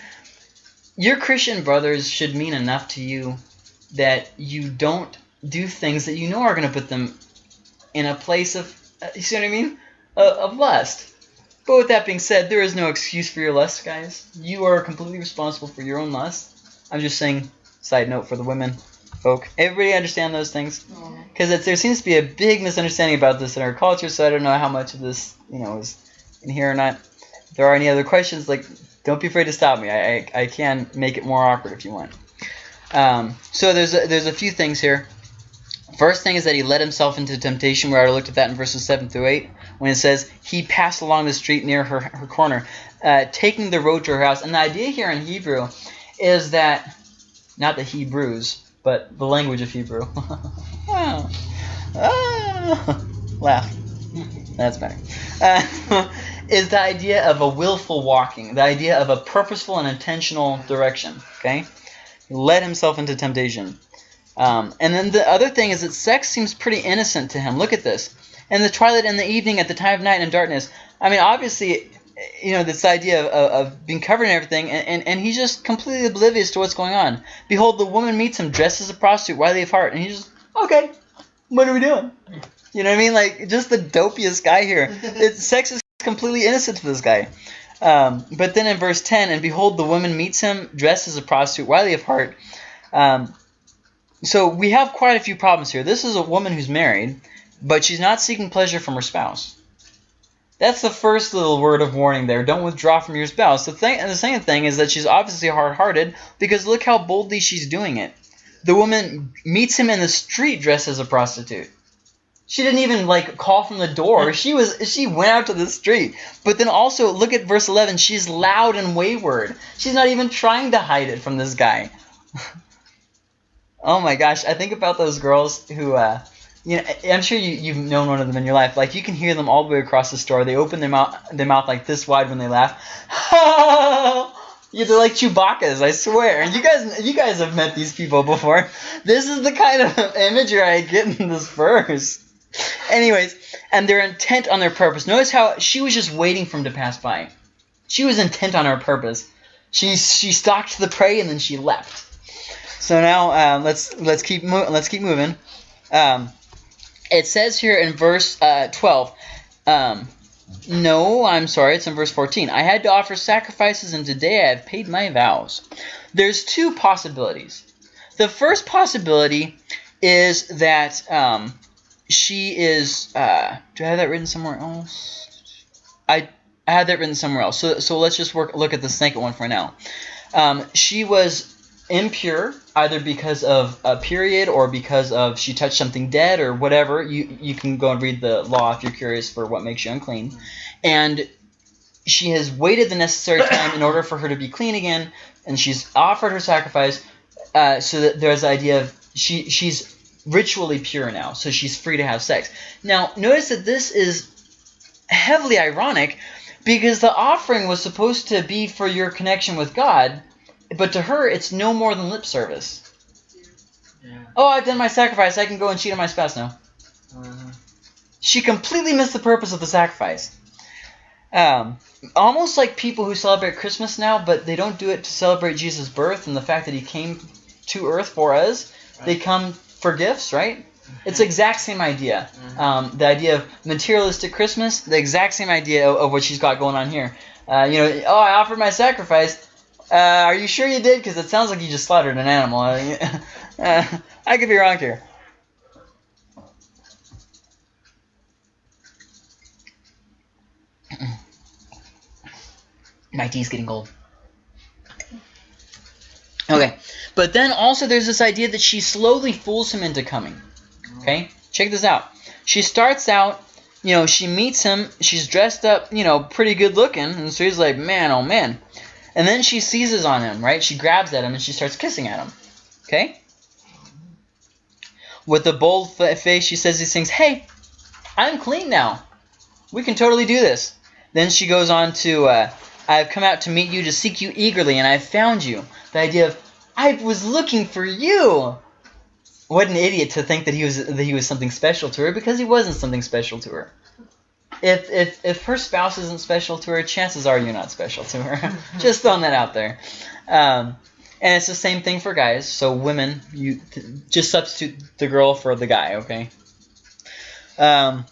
your Christian brothers should mean enough to you that you don't do things that you know are going to put them in a place of uh, you see what I mean uh, of lust. But with that being said, there is no excuse for your lust, guys. You are completely responsible for your own lust. I'm just saying, side note for the women folk. Everybody understand those things? Because there seems to be a big misunderstanding about this in our culture, so I don't know how much of this, you know, is in here or not. If there are any other questions, like, don't be afraid to stop me. I, I, I can make it more awkward if you want. Um, so there's a, there's a few things here. First thing is that he led himself into temptation. We already looked at that in verses 7 through 8 when it says he passed along the street near her, her corner, uh, taking the road to her house. And the idea here in Hebrew is that, not the Hebrews, but the language of Hebrew. *laughs* ah, ah, laugh. That's better. Uh, *laughs* is the idea of a willful walking, the idea of a purposeful and intentional direction. Okay, led himself into temptation. Um, and then the other thing is that sex seems pretty innocent to him. Look at this. In the twilight and the evening, at the time of night and darkness. I mean, obviously, you know, this idea of, of being covered in everything, and, and, and, he's just completely oblivious to what's going on. Behold, the woman meets him dressed as a prostitute, wily of heart, and he's just, okay, what are we doing? You know what I mean? Like, just the dopiest guy here. *laughs* It, sex is completely innocent to this guy. Um, but then in verse 10, and behold, the woman meets him dressed as a prostitute, wily of heart. Um, so we have quite a few problems here. This is a woman who's married, but she's not seeking pleasure from her spouse. That's the first little word of warning there. Don't withdraw from your spouse. The thing, and the second thing is that she's obviously hard-hearted because look how boldly she's doing it. The woman meets him in the street dressed as a prostitute. She didn't even like call from the door. She was she went out to the street. But then also look at verse 11. She's loud and wayward. She's not even trying to hide it from this guy. *laughs* oh my gosh, I think about those girls who uh, you know, I'm sure you, you've known one of them in your life. Like you can hear them all the way across the store. They open their mouth, their mouth like this wide when they laugh. *laughs* yeah, they're like Chewbacca's, I swear. You guys, you guys have met these people before. *laughs* This is the kind of imagery I get in this verse. Anyways, and they're intent on their purpose. Notice how she was just waiting for him to pass by. She was intent on her purpose. She she stalked the prey and then she left. So now um, let's let's keep let's keep moving. Um, it says here in verse uh, 12, um, no, I'm sorry, it's in verse 14. I had to offer sacrifices, and today I have paid my vows. There's two possibilities. The first possibility is that um, she is. Uh, do I have that written somewhere else? I, I had that written somewhere else. So, so let's just work look at the second one for now. Um, she was impure either because of a period or because of she touched something dead or whatever you you can go and read the law if you're curious for what makes you unclean and she has waited the necessary *coughs* time in order for her to be clean again and she's offered her sacrifice uh, so that there's the idea of she she's ritually pure now so she's free to have sex now notice that this is heavily ironic because the offering was supposed to be for your connection with God but to her, it's no more than lip service. Yeah. Oh, I've done my sacrifice. I can go and cheat on my spouse now. Uh-huh. She completely missed the purpose of the sacrifice. Um, almost like people who celebrate Christmas now, but they don't do it to celebrate Jesus' birth and the fact that he came to earth for us. Right. They come for gifts, right? It's the exact same idea. Mhm. Um, the idea of materialistic Christmas, the exact same idea of, of what she's got going on here. Uh, you know, oh, I offered my sacrifice. Uh, are you sure you did? Because it sounds like you just slaughtered an animal. *laughs* Uh, I could be wrong here. My tea's getting cold. Okay, but then also there's this idea that she slowly fools him into coming. Okay, check this out. She starts out, you know, she meets him. She's dressed up, you know, pretty good looking, and so he's like, man, oh man. And then she seizes on him, right? She grabs at him and she starts kissing at him. Okay? With a bold face, she says these things. Hey, I'm clean now. We can totally do this. Then she goes on to, uh, I have come out to meet you, to seek you eagerly, and I have found you. The idea of, I was looking for you. What an idiot to think that he was that he was something special to her because he wasn't something special to her. If if if her spouse isn't special to her, chances are you're not special to her. *laughs* Just throwing that out there. Um, and it's the same thing for guys. So women, you just substitute the girl for the guy, okay? Um,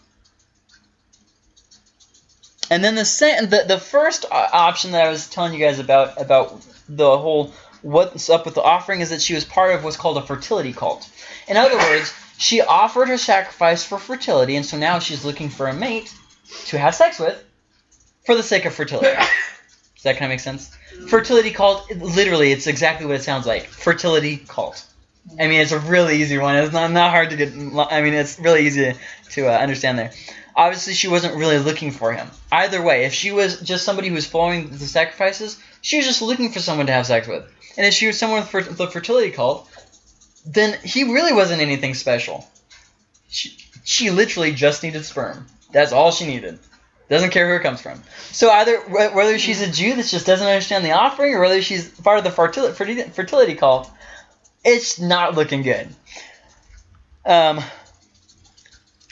and then the the, the first option that I was telling you guys about about the whole what's up with the offering is that she was part of what's called a fertility cult. In other words, she offered her sacrifice for fertility, and so now she's looking for a mate to have sex with for the sake of fertility. *laughs* Does that kind of make sense? Fertility cult, literally, it's exactly what it sounds like. Fertility cult. I mean, it's a really easy one. It's not, not hard to get. I mean, it's really easy to uh, understand there. Obviously, she wasn't really looking for him. Either way, if she was just somebody who was following the sacrifices, she was just looking for someone to have sex with. And if she was someone for the fertility cult, then he really wasn't anything special. She, she literally just needed sperm. That's all she needed. Doesn't care who it comes from. So either wh- whether she's a Jew that just doesn't understand the offering, or whether she's part of the fertility fertility, cult, it's not looking good. Um,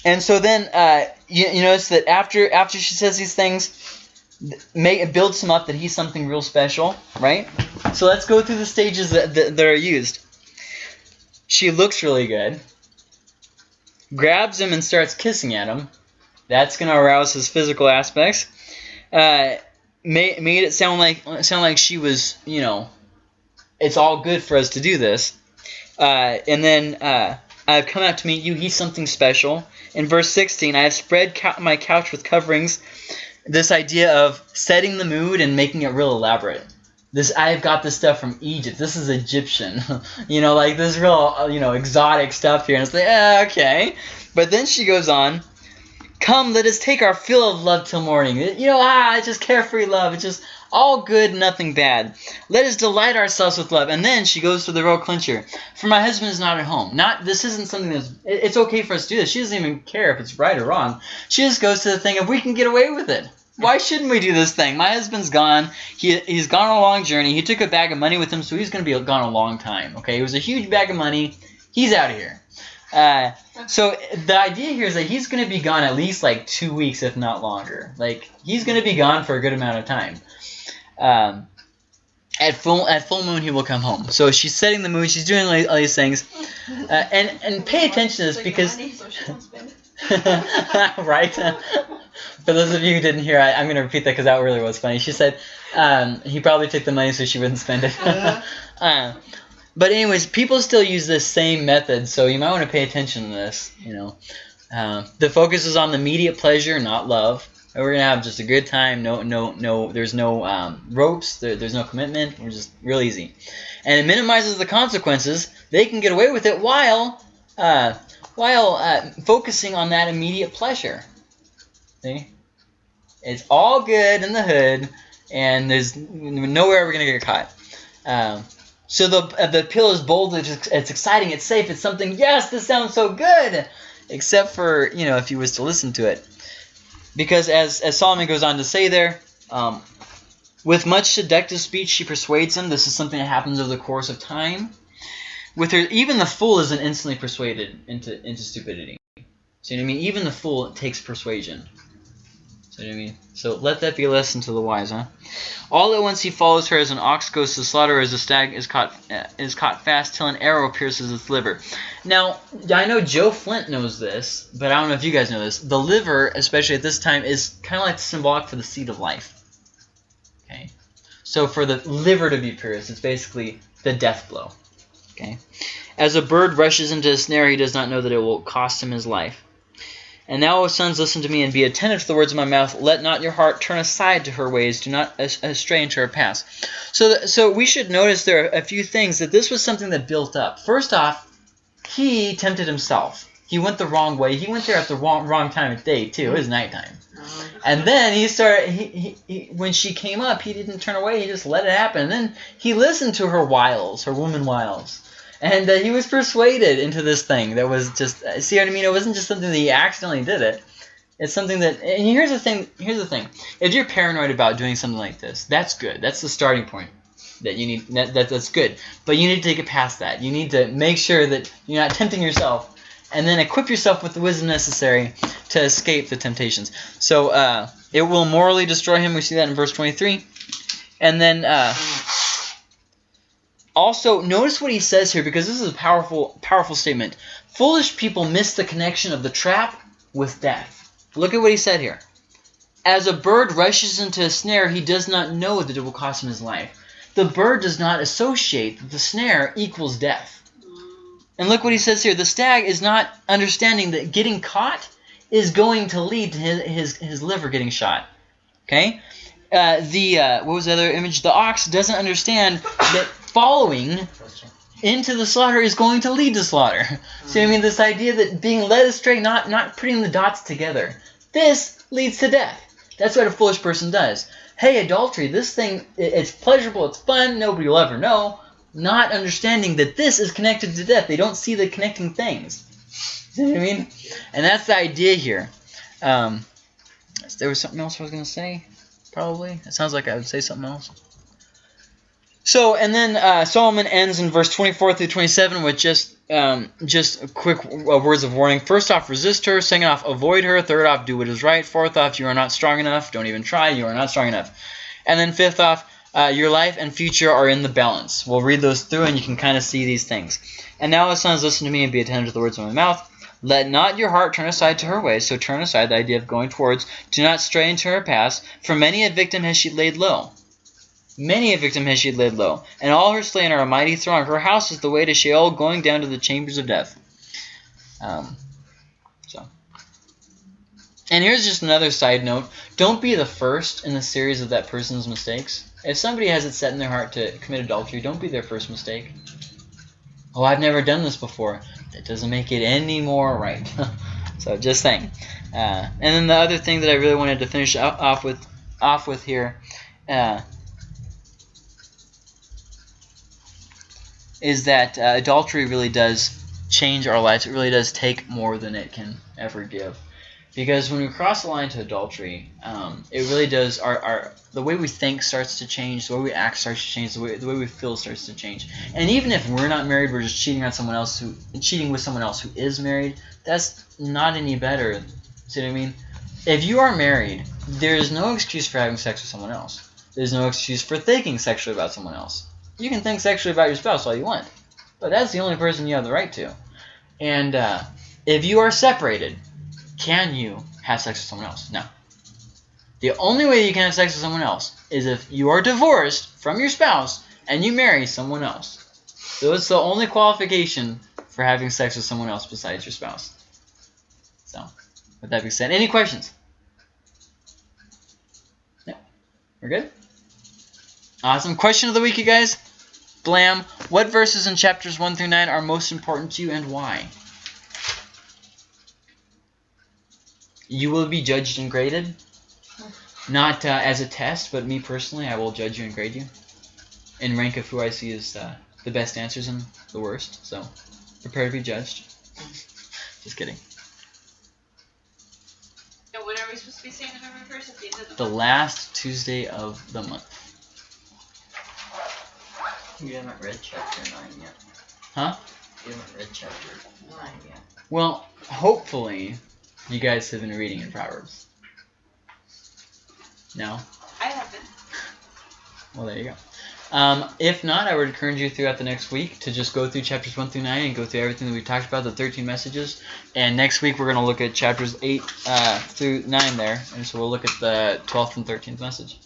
and so then uh, you, you notice that after after she says these things, th- make builds him up that he's something real special, right? So let's go through the stages that, that, that are used. She looks really good. Grabs him and starts kissing at him. That's gonna arouse his physical aspects. Uh, made, made it sound like sound like she was, you know, it's all good for us to do this. Uh, and then uh, I've come out to meet you. He's something special. In verse 16, I have spread my couch with coverings. This idea of setting the mood and making it real elaborate. This I've got this stuff from Egypt. This is Egyptian, *laughs* you know, like this real, uh, you know, exotic stuff here. And it's like, eh, okay. But then she goes on. Come, let us take our fill of love till morning. You know, ah, it's just carefree love. It's just all good, nothing bad. Let us delight ourselves with love. And then she goes to the real clincher. For my husband is not at home. Not this isn't something that's. It's okay for us to do this. She doesn't even care if it's right or wrong. She just goes to the thing if we can get away with it. Why shouldn't we do this thing? My husband's gone. He he's gone on a long journey. He took a bag of money with him, so he's going to be gone a long time. Okay, it was a huge bag of money. He's out of here. Uh, so the idea here is that he's going to be gone at least like two weeks, if not longer. Like he's going to be gone for a good amount of time. Um, at full at full moon, he will come home. So she's setting the moon. She's doing all all these things, uh, and and pay attention to this because money so she don't spend it. *laughs* right? For those of you who didn't hear, I, I'm going to repeat that because that really was funny. She said um, he probably took the money so she wouldn't spend it. *laughs* Uh-huh. *laughs* uh, but anyways, people still use this same method, so you might want to pay attention to this. You know, uh, the focus is on the immediate pleasure, not love. We're gonna have just a good time. No, no, no. There's no um, ropes. There, there's no commitment. We're just real easy, and it minimizes the consequences. They can get away with it while uh, while uh, focusing on that immediate pleasure. See, it's all good in the hood, and there's nowhere we're gonna get caught. Um, so the uh, the appeal is bold. It's, it's exciting. It's safe. It's something. Yes, this sounds so good. Except for you know if you was to listen to it, because as as Solomon goes on to say there, um, with much seductive speech she persuades him. This is something that happens over the course of time. With her, even the fool isn't instantly persuaded into into stupidity. Know what I mean? Even the fool takes persuasion. Know what I mean? So let that be a lesson to the wise, huh? All at once he follows her as an ox goes to slaughter, as a stag is caught is caught fast till an arrow pierces its liver. Now I know Joe Flint knows this, but I don't know if you guys know this. The liver, especially at this time, is kind of like symbolic for the seed of life. Okay, so for the liver to be pierced, it's basically the death blow. Okay, as a bird rushes into a snare, he does not know that it will cost him his life. And now, O sons, listen to me and be attentive to the words of my mouth. Let not your heart turn aside to her ways. Do not into her paths. So, so we should notice there are a few things that this was something that built up. First off, he tempted himself. He went the wrong way. He went there at the wrong, wrong time of day too. It was nighttime. And then he started. He, he, he when she came up, he didn't turn away. He just let it happen. And then he listened to her wiles, her woman wiles, and uh, he was persuaded into this thing that was just. uh, See what I mean? It wasn't just something that he accidentally did it. It's something that. And here's the thing. Here's the thing. If you're paranoid about doing something like this, that's good. That's the starting point. that you need that, that that's good. But you need to take it past that. You need to make sure that you're not tempting yourself, and then equip yourself with the wisdom necessary to escape the temptations. So uh, it will morally destroy him. We see that in verse 23, and then. Uh, also, notice what he says here because this is a powerful, powerful statement. Foolish people miss the connection of the trap with death. Look at what he said here. As a bird rushes into a snare, he does not know that it will cost him his life. The bird does not associate that the snare equals death. And look what he says here. The stag is not understanding that getting caught is going to lead to his, his, his liver getting shot. Okay? Uh, the uh, what was the other image? The ox doesn't understand that following into the slaughter is going to lead to slaughter. *laughs* So I mean, this idea that being led astray, not not putting the dots together, this leads to death. That's what a foolish person does. Hey, adultery, this thing, it- it's pleasurable, it's fun, nobody will ever know. Not understanding that this is connected to death. They don't see the connecting things. See what I mean? And that's the idea here. Um, there was something else I was going to say, probably. It sounds like I would say something else. So, and then uh, Solomon ends in verse 24 through 27 with just um, just quick uh, words of warning. First off, resist her. Second off, avoid her. Third off, do what is right. Fourth off, you are not strong enough. Don't even try. You are not strong enough. And then fifth off, uh, your life and future are in the balance. We'll read those through and you can kind of see these things. And now, as sons, listen to me and be attentive to the words of my mouth. Let not your heart turn aside to her ways. So turn aside the idea of going towards. Do not stray into her paths. For many a victim has she laid low. Many a victim has she laid low, and all her slain are a mighty throng. Her house is the way to Sheol, going down to the chambers of death. Um, so, and here's just another side note: don't be the first in the series of that person's mistakes. If somebody has it set in their heart to commit adultery, don't be their first mistake. Oh, I've never done this before. That doesn't make it any more right. *laughs* so, just saying. Uh, and then the other thing that I really wanted to finish off with, off with here. Uh, is that uh, adultery really does change our lives. It really does take more than it can ever give. Because when we cross the line to adultery, um, it really does. Our, our the way we think starts to change. The way we act starts to change. The way the way we feel starts to change. And even if we're not married, we're just cheating on someone else who cheating with someone else who is married. That's not any better. See what I mean? If you are married, there is no excuse for having sex with someone else. There's no excuse for thinking sexually about someone else. You can think sexually about your spouse all you want, but that's the only person you have the right to. And uh, if you are separated, can you have sex with someone else? No. The only way you can have sex with someone else is if you are divorced from your spouse and you marry someone else. So it's the only qualification for having sex with someone else besides your spouse. So, with that being said, any questions? No. We're good? Awesome. Question of the week, you guys. Blam. What verses in chapters 1 through 9 are most important to you and why? You will be judged and graded. Not uh, as a test, but me personally, I will judge you and grade you. In rank of who I see as uh, the best answers and the worst. So, prepare to be judged. *laughs* Just kidding. And when are we supposed to be saying November first at the end of The last Tuesday of the month. You haven't read chapter 9 yet. Huh? You haven't read chapter 9 yet. Well, hopefully, you guys have been reading in Proverbs. No? I haven't. Well, there you go. Um, if not, I would encourage you throughout the next week to just go through chapters 1 through 9 and go through everything that we talked about, the 13 messages. And next week, we're going to look at chapters 8 uh, through 9 there. And so we'll look at the 12th and 13th message.